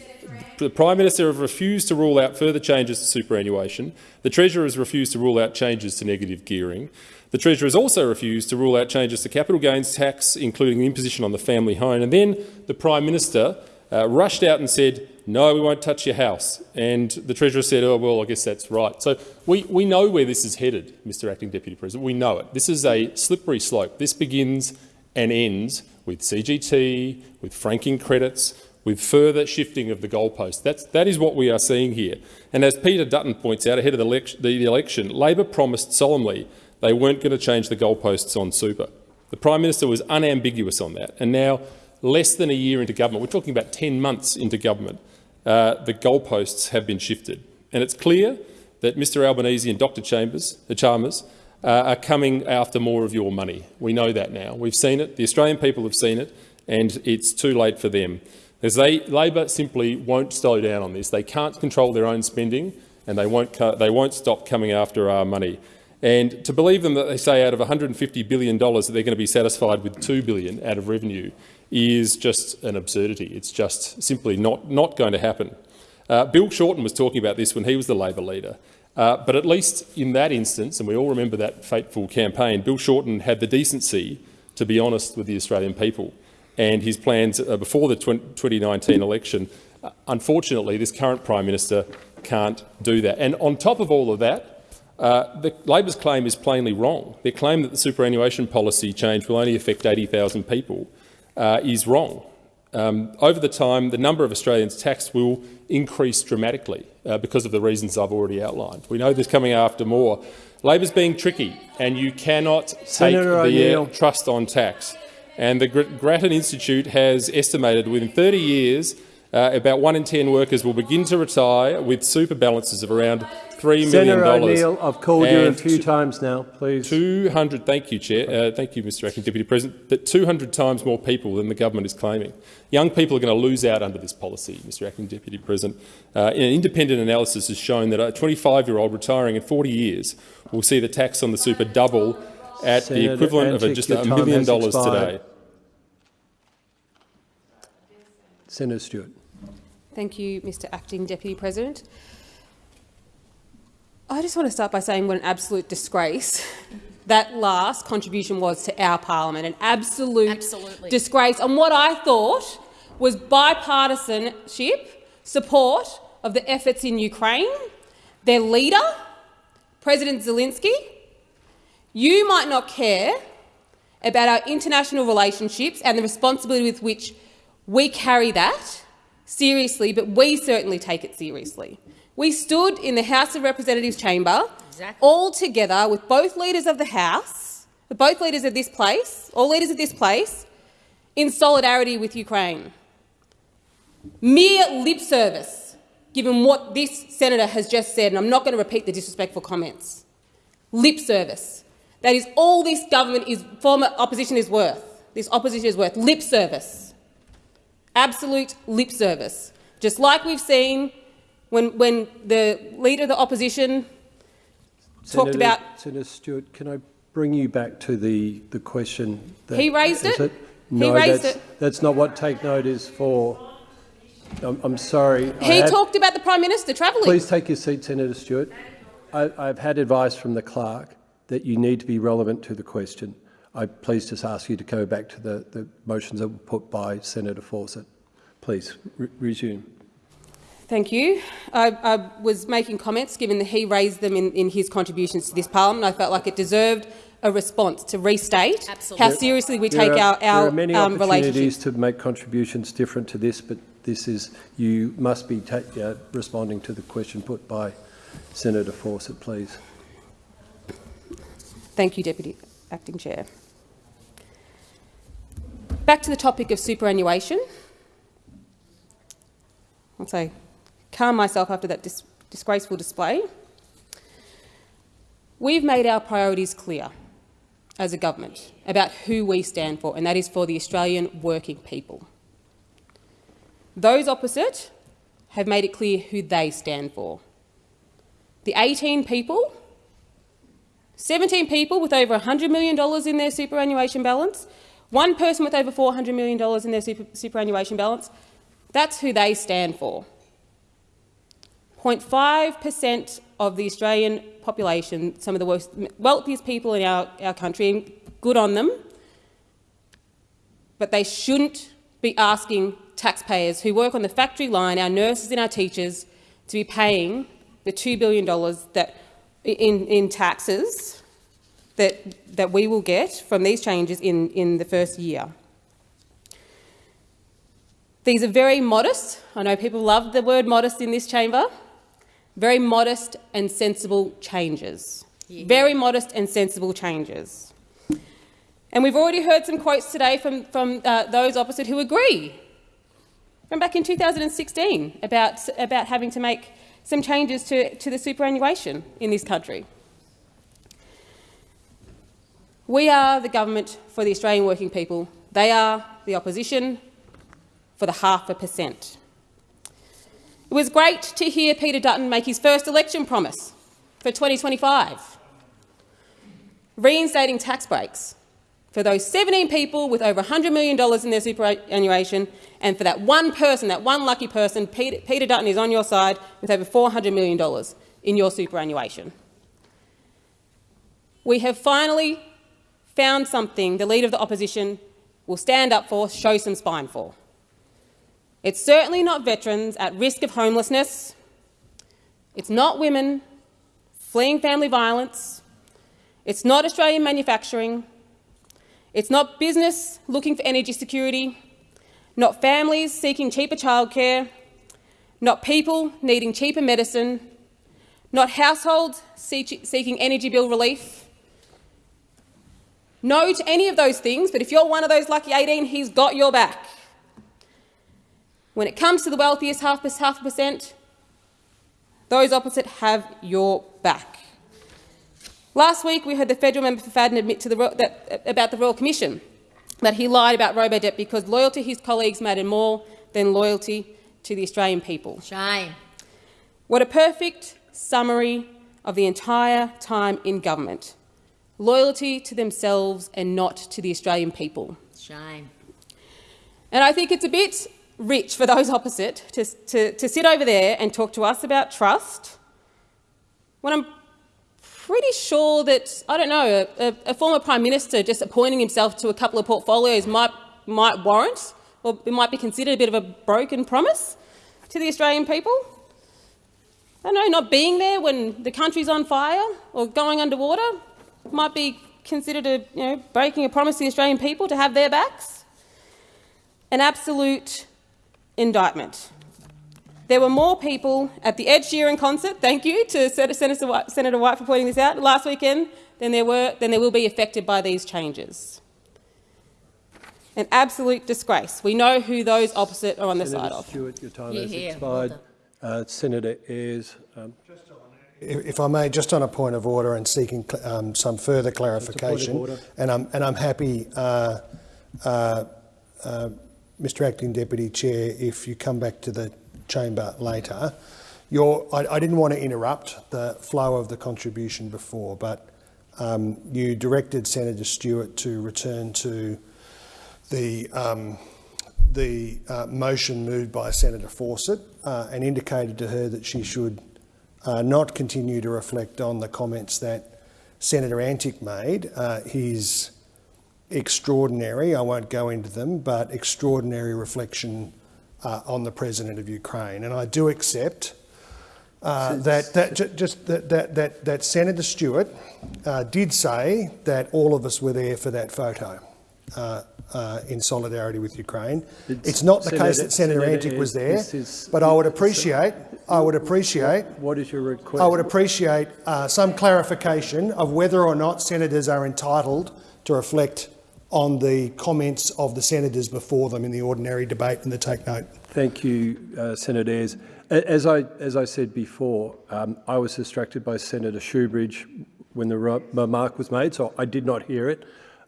the Prime Minister has refused to rule out further changes to superannuation. The Treasurer has refused to rule out changes to negative gearing. The Treasurer has also refused to rule out changes to capital gains tax, including the imposition on the family home. And then the Prime Minister uh, rushed out and said, no, we won't touch your house. And the Treasurer said, oh, well, I guess that's right. So we, we know where this is headed, Mr Acting Deputy President. We know it. This is a slippery slope. This begins and ends with CGT, with franking credits, with further shifting of the goalposts. That's, that is what we are seeing here. And as Peter Dutton points out ahead of the, election, the election, Labor promised solemnly they weren't going to change the goalposts on super. The Prime Minister was unambiguous on that. And now less than a year into government, we're talking about 10 months into government, uh, the goalposts have been shifted. And it's clear that Mr Albanese and Dr Chambers, the Chalmers uh, are coming after more of your money. We know that now. We've seen it. The Australian people have seen it, and it's too late for them. As they, Labor simply won't slow down on this. They can't control their own spending, and they won't, they won't stop coming after our money. And to believe them that they say out of $150 billion that they're going to be satisfied with 2 billion out of revenue is just an absurdity. It's just simply not, not going to happen. Uh, Bill Shorten was talking about this when he was the Labor leader. Uh, but at least in that instance, and we all remember that fateful campaign, Bill Shorten had the decency to be honest with the Australian people and his plans uh, before the 2019 election. Uh, unfortunately, this current Prime Minister can't do that. And on top of all of that, uh, the Labor's claim is plainly wrong. Their claim that the superannuation policy change will only affect 80,000 people uh, is wrong. Um, over the time, the number of Australians taxed will increase dramatically uh, because of the reasons I've already outlined. We know there's coming after more. Labor's being tricky, and you cannot take Senator the trust on tax. And the Grattan Institute has estimated within 30 years uh, about one in 10 workers will begin to retire with super balances of around $3 Senator million. O'Neill, I've called you a few times now, please. 200, thank you, Chair. Uh, thank you, Mr Acting Deputy President. That 200 times more people than the government is claiming. Young people are going to lose out under this policy, Mr Acting Deputy President. Uh, an independent analysis has shown that a 25-year-old retiring in 40 years will see the tax on the super double at Senator the equivalent Antic, of just a time million dollars expired. today. Senator Stewart. Thank you, Mr Acting Deputy President. I just want to start by saying what an absolute disgrace that last contribution was to our parliament, an absolute Absolutely. disgrace on what I thought was bipartisanship, support of the efforts in Ukraine, their leader, President Zelensky. You might not care about our international relationships and the responsibility with which we carry that seriously, but we certainly take it seriously. We stood in the House of Representatives chamber Exactly. all together with both leaders of the House, with both leaders of this place, all leaders of this place, in solidarity with Ukraine. Mere lip service, given what this senator has just said, and I'm not going to repeat the disrespectful comments. Lip service. That is all this government is, former opposition is worth. This opposition is worth. Lip service. Absolute lip service. Just like we've seen when, when the leader of the opposition talked about Senator Stewart, can I bring you back to the, the question? That, He raised is it. He No, raised that's, it. that's not what take note is for. I'm, I'm sorry. He had- talked about the Prime Minister travelling. Please take your seat, Senator Stewart. I, I've had advice from the clerk that you need to be relevant to the question. I please just ask you to go back to the, the motions that were put by Senator Fawcett. Please re resume. Thank you. I, I was making comments, given that he raised them in, in his contributions to this parliament. I felt like it deserved a response to restate how seriously we There take are- our, There are many um, relationship. opportunities to make contributions different to this, but this is you must be uh, responding to the question put by Senator Fawcett, please. Thank you, Deputy Acting Chair. Back to the topic of superannuation. Once say, calm myself after that dis disgraceful display. We've made our priorities clear as a government about who we stand for, and that is for the Australian working people. Those opposite have made it clear who they stand for. The 18 people 17 people with over $100 million in their superannuation balance, one person with over $400 million in their super, superannuation balance. That's who they stand for. 0.5% of the Australian population, some of the worst, wealthiest people in our, our country, and good on them, but they shouldn't be asking taxpayers who work on the factory line, our nurses and our teachers, to be paying the $2 billion that in, in taxes that, that we will get from these changes in, in the first year. These are very modest. I know people love the word modest in this chamber. Very modest and sensible changes. Very modest and sensible changes. And we've already heard some quotes today from, from uh, those opposite who agree, from back in 2016, about, about having to make some changes to, to the superannuation in this country. We are the government for the Australian working people. They are the opposition for the half a percent. It was great to hear Peter Dutton make his first election promise for 2025, reinstating tax breaks for those 17 people with over $100 million in their superannuation, and for that one person, that one lucky person, Peter, Peter Dutton is on your side with over $400 million in your superannuation. We have finally found something the Leader of the Opposition will stand up for, show some spine for. It's certainly not veterans at risk of homelessness. It's not women fleeing family violence. It's not Australian manufacturing. It's not business looking for energy security, not families seeking cheaper childcare, not people needing cheaper medicine, not households seeking energy bill relief. No to any of those things, but if you're one of those lucky 18, he's got your back. When it comes to the wealthiest half, percent, those opposite have your back. Last week, we heard the federal member for Fadden admit the, that, about the Royal Commission that he lied about Robodebt because loyalty to his colleagues mattered more than loyalty to the Australian people. Shame. What a perfect summary of the entire time in government. Loyalty to themselves and not to the Australian people. Shame. And I think it's a bit rich for those opposite to, to, to sit over there and talk to us about trust when I'm pretty sure that, I don't know, a, a, former Prime Minister just appointing himself to a couple of portfolios might, might warrant or it might be considered a bit of a broken promise to the Australian people. I don't know, not being there when the country's on fire or going underwater might be considered a, you know, breaking a promise to the Australian people to have their backs. An absolute indictment. There were more people at the Ed Sheeran concert, thank you to Senator White, Senator White for pointing this out, last weekend than there, were, than there will be affected by these changes. An absolute disgrace. We know who those opposite are on the Senator side of. Stewart, your time Yeah, has yeah, expired. uh, Senator Ayres. Um, If if I may, just on a point of order and seeking um, some further clarification, and I'm, and I'm happy, uh, uh, uh, Mr Acting Deputy Chair, if you come back to the chamber later. Your, I, I, didn't want to interrupt the flow of the contribution before, but um, you directed Senator Stewart to return to the, um, the uh, motion moved by Senator Fawcett uh, and indicated to her that she should uh, not continue to reflect on the comments that Senator Antic made. Uh, his extraordinary, I won't go into them, but extraordinary reflection uh, on the president of Ukraine. And I do accept uh, that, that just that, that, that, that Senator Stewart uh, did say that all of us were there for that photo uh, uh, in solidarity with Ukraine. It's, it's not the Senator, case that Senator, Senator Antic was there, is, but I would appreciate, I would appreciate. What is your request? I would appreciate uh, some clarification of whether or not senators are entitled to reflect on the comments of the senators before them in the ordinary debate and the take note. Thank you, uh, Senator Ayres. As I, as I said before, um, I was distracted by Senator Shoebridge when the remark was made, so I did not hear it.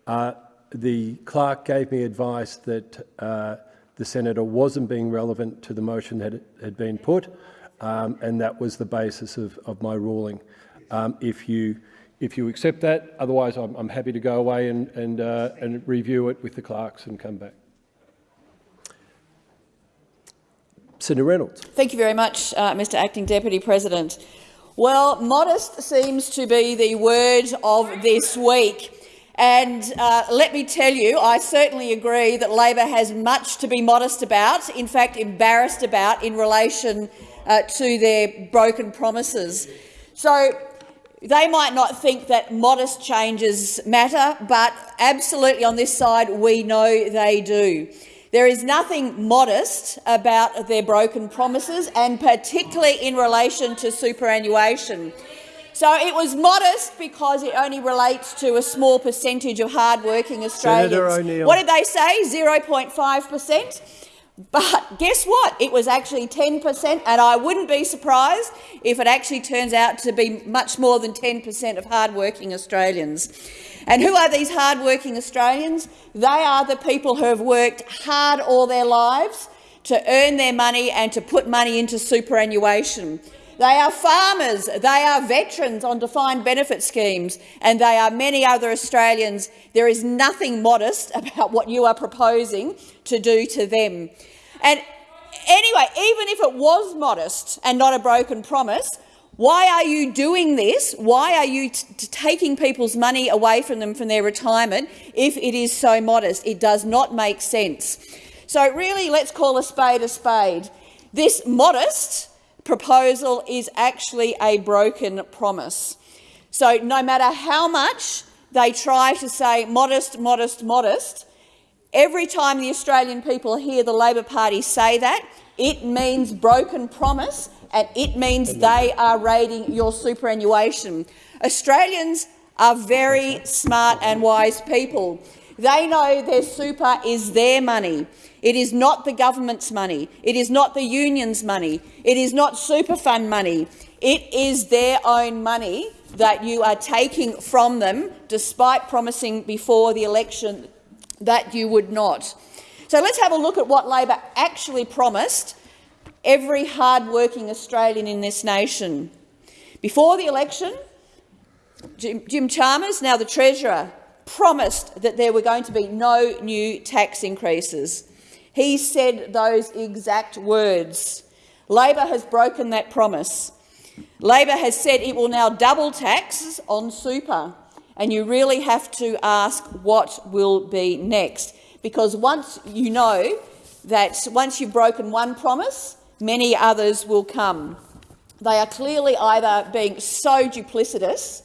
Uh, the clerk gave me advice that uh, the senator wasn't being relevant to the motion that had been put, um, and that was the basis of, of my ruling. Um, if you if you accept that. Otherwise, I'm, I'm happy to go away and, and, uh, and review it with the clerks and come back. Senator Reynolds. Thank you very much, uh, Mr Acting Deputy President. Well, modest seems to be the word of this week. And uh, let me tell you, I certainly agree that Labor has much to be modest about, in fact embarrassed about, in relation uh, to their broken promises. So they might not think that modest changes matter, but absolutely on this side we know they do. There is nothing modest about their broken promises, and particularly in relation to superannuation. So it was modest because it only relates to a small percentage of hard-working Australians. What did they say? 0.5 per cent? But guess what? It was actually 10 per cent, and I wouldn't be surprised if it actually turns out to be much more than 10 per cent of hard-working Australians. And who are these hard-working Australians? They are the people who have worked hard all their lives to earn their money and to put money into superannuation. They are farmers, they are veterans on defined benefit schemes, and they are many other Australians. There is nothing modest about what you are proposing to do to them. And anyway, even if it was modest and not a broken promise, why are you doing this? Why are you taking people's money away from them from their retirement if it is so modest? It does not make sense. So really, let's call a spade a spade. This modest proposal is actually a broken promise. So no matter how much they try to say modest, modest, modest, every time the Australian people hear the Labor Party say that, it means broken promise and it means they are raiding your superannuation. Australians are very smart and wise people. They know their super is their money. It is not the government's money. It is not the union's money. It is not super fund money. It is their own money that you are taking from them, despite promising before the election that you would not. So let's have a look at what Labor actually promised every hard-working Australian in this nation. Before the election, Jim, Chalmers, now the Treasurer, promised that there were going to be no new tax increases. He said those exact words. Labor has broken that promise. Labor has said it will now double taxes on super, and you really have to ask what will be next. Because once you know that once you've broken one promise, many others will come. They are clearly either being so duplicitous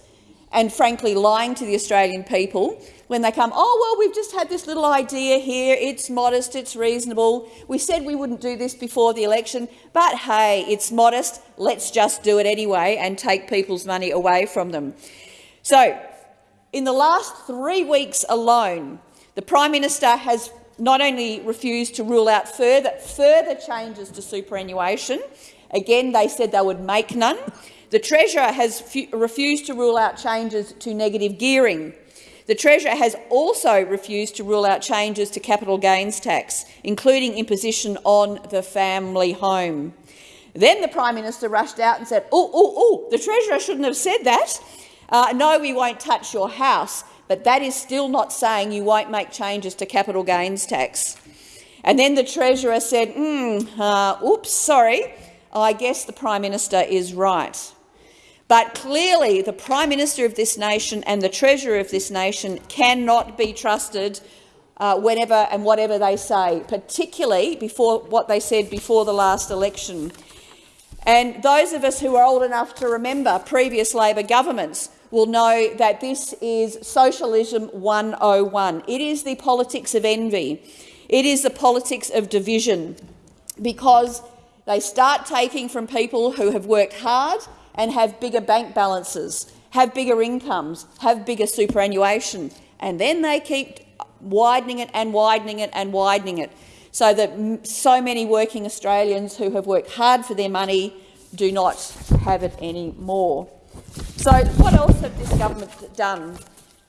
and frankly lying to the Australian people when they come, oh, well, we've just had this little idea here, it's modest, it's reasonable. We said we wouldn't do this before the election, but hey, it's modest, let's just do it anyway and take people's money away from them. So, in the last three weeks alone, the Prime Minister has not only refused to rule out further, further changes to superannuation, again they said they would make none, the Treasurer has refused to rule out changes to negative gearing, the Treasurer has also refused to rule out changes to capital gains tax, including imposition on the family home. Then the Prime Minister rushed out and said, oh, oh, oh, the Treasurer shouldn't have said that. Uh, no, we won't touch your house, but that is still not saying you won't make changes to capital gains tax. And then the Treasurer said, hmm, uh, oops, sorry, I guess the Prime Minister is right. But clearly the Prime Minister of this nation and the Treasurer of this nation cannot be trusted uh, whenever and whatever they say, particularly before what they said before the last election. And those of us who are old enough to remember previous Labor governments will know that this is socialism 101. It is the politics of envy. It is the politics of division, because they start taking from people who have worked hard and have bigger bank balances, have bigger incomes, have bigger superannuation, and then they keep widening it and widening it and widening it, so that so many working Australians who have worked hard for their money do not have it anymore. So what else have this government done?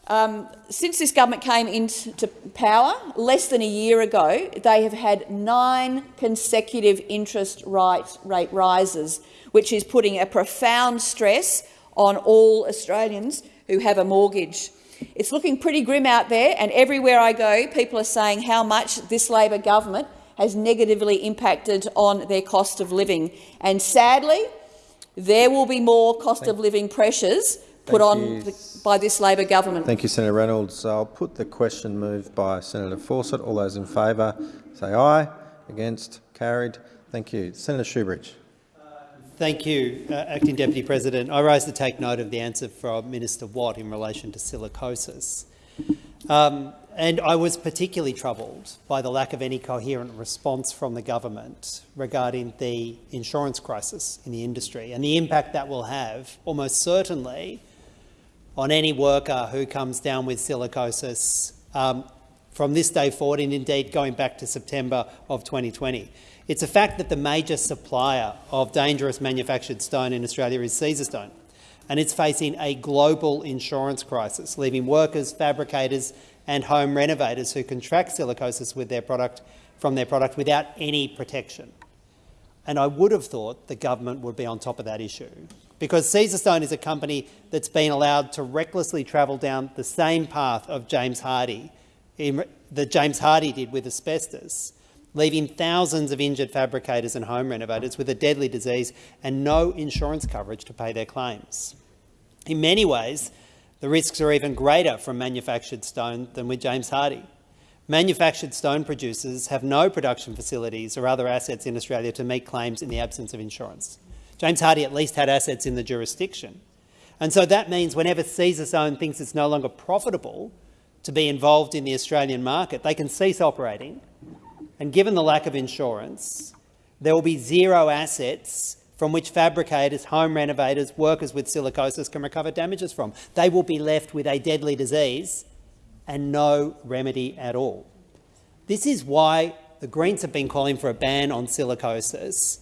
Um, since this government came into power less than a year ago, they have had nine consecutive interest rate rises, which is putting a profound stress on all Australians who have a mortgage. It's looking pretty grim out there, and everywhere I go, people are saying how much this Labor government has negatively impacted on their cost of living. And sadly, there will be more cost of living pressures put on the, by this Labor government. Thank you, Senator Reynolds. I'll put the question moved by Senator Fawcett. All those in favour say aye. Against? Carried. Thank you. Senator Shoebridge. Thank you, uh, Acting Deputy President. I rise to take note of the answer from Minister Watt in relation to silicosis. Um, and I was particularly troubled by the lack of any coherent response from the government regarding the insurance crisis in the industry and the impact that will have, almost certainly, on any worker who comes down with silicosis um, from this day forward and indeed going back to September of 2020. It's a fact that the major supplier of dangerous manufactured stone in Australia is Caesarstone, and it's facing a global insurance crisis, leaving workers, fabricators and home renovators who contract silicosis with their product, from their product without any protection. And I would have thought the government would be on top of that issue because Caesarstone is a company that's been allowed to recklessly travel down the same path of James Hardie, that James Hardie did with asbestos, leaving thousands of injured fabricators and home renovators with a deadly disease and no insurance coverage to pay their claims. In many ways, the risks are even greater from manufactured stone than with James Hardie. Manufactured stone producers have no production facilities or other assets in Australia to meet claims in the absence of insurance. James Hardie at least had assets in the jurisdiction. And so that means whenever Caesarstone thinks it's no longer profitable to be involved in the Australian market, they can cease operating. And given the lack of insurance, there will be zero assets from which fabricators, home renovators, workers with silicosis can recover damages from. They will be left with a deadly disease and no remedy at all. This is why the Greens have been calling for a ban on silicosis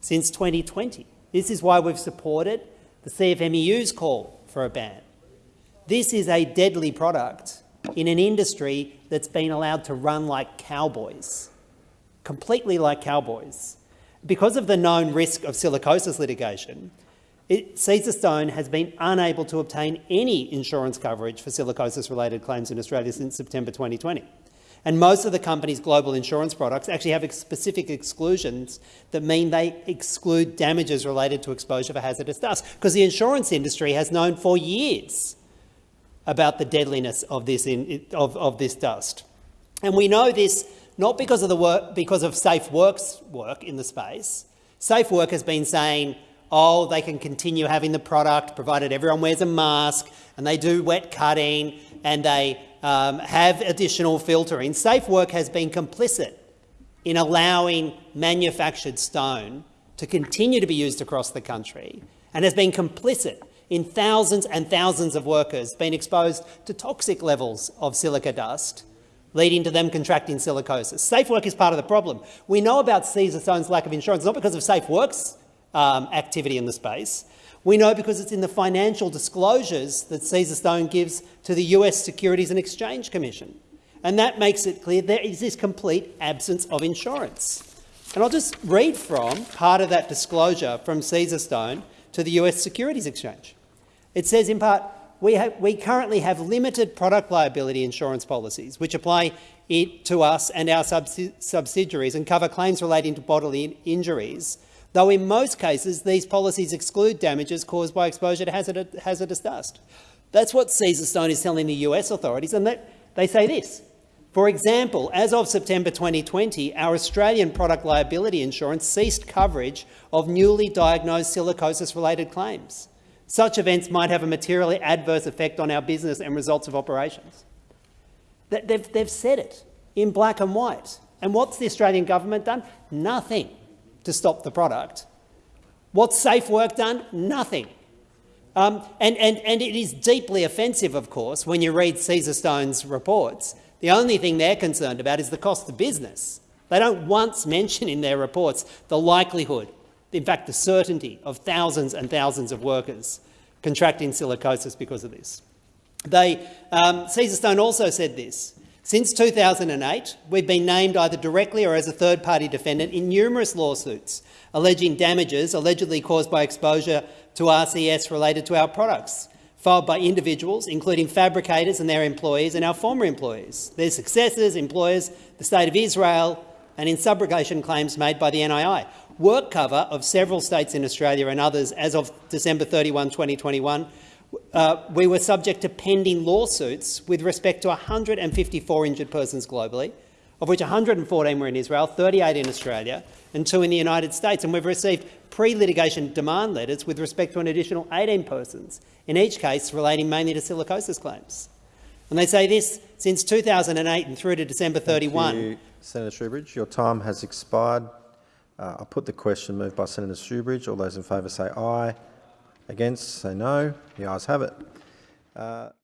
since 2020. This is why we've supported the CFMEU's call for a ban. This is a deadly product in an industry that's been allowed to run like cowboys, completely like cowboys. Because of the known risk of silicosis litigation, it, Caesarstone has been unable to obtain any insurance coverage for silicosis-related claims in Australia since September 2020. And most of the company's global insurance products actually have specific exclusions that mean they exclude damages related to exposure for hazardous dust, because the insurance industry has known for years about the deadliness of this, in, of, of this dust. And we know this not because of, the work, because of Safe Works work in the space. Safe Work has been saying, oh, they can continue having the product provided everyone wears a mask and they do wet cutting and they um, have additional filtering. Safe Work has been complicit in allowing manufactured stone to continue to be used across the country and has been complicit in thousands and thousands of workers being exposed to toxic levels of silica dust leading to them contracting silicosis. Safe Work is part of the problem. We know about Caesarstone's lack of insurance, not because of Safe Work's um, activity in the space. We know because it's in the financial disclosures that Caesarstone gives to the US Securities and Exchange Commission. And that makes it clear there is this complete absence of insurance. And I'll just read from part of that disclosure from Caesarstone to the US Securities Exchange. It says in part, we, we currently have limited product liability insurance policies which apply to us and our subsidiaries and cover claims relating to bodily injuries, though in most cases these policies exclude damages caused by exposure to hazardous dust. That's what Caesarstone is telling the US authorities, and that, they say this. For example, as of September 2020, our Australian product liability insurance ceased coverage of newly diagnosed silicosis-related claims. Such events might have a materially adverse effect on our business and results of operations. They've said it in black and white. And what's the Australian government done? Nothing to stop the product. What's Safe Work done? Nothing. Um, and, and, and it is deeply offensive, of course, when you read Caesarstone's reports. The only thing they're concerned about is the cost of business. They don't once mention in their reports the likelihood in fact, the certainty of thousands and thousands of workers contracting silicosis because of this. They, um, Caesarstone also said this. Since 2008, we've been named either directly or as a third-party defendant in numerous lawsuits alleging damages allegedly caused by exposure to RCS related to our products, filed by individuals, including fabricators and their employees and our former employees, their successors, employers, the State of Israel, and in subrogation claims made by the NII work cover of several states in Australia and others as of December 31, 2021, uh, we were subject to pending lawsuits with respect to 154 injured persons globally, of which 114 were in Israel, 38 in Australia and two in the United States. And we've received pre-litigation demand letters with respect to an additional 18 persons, in each case relating mainly to silicosis claims. And they say this, since 2008 and through to December 31. Thank you, Senator Shoebridge. Your time has expired. Uh, I'll put the question moved by Senator Shoebridge. All those in favour say aye. Against say no. The ayes have it. Uh,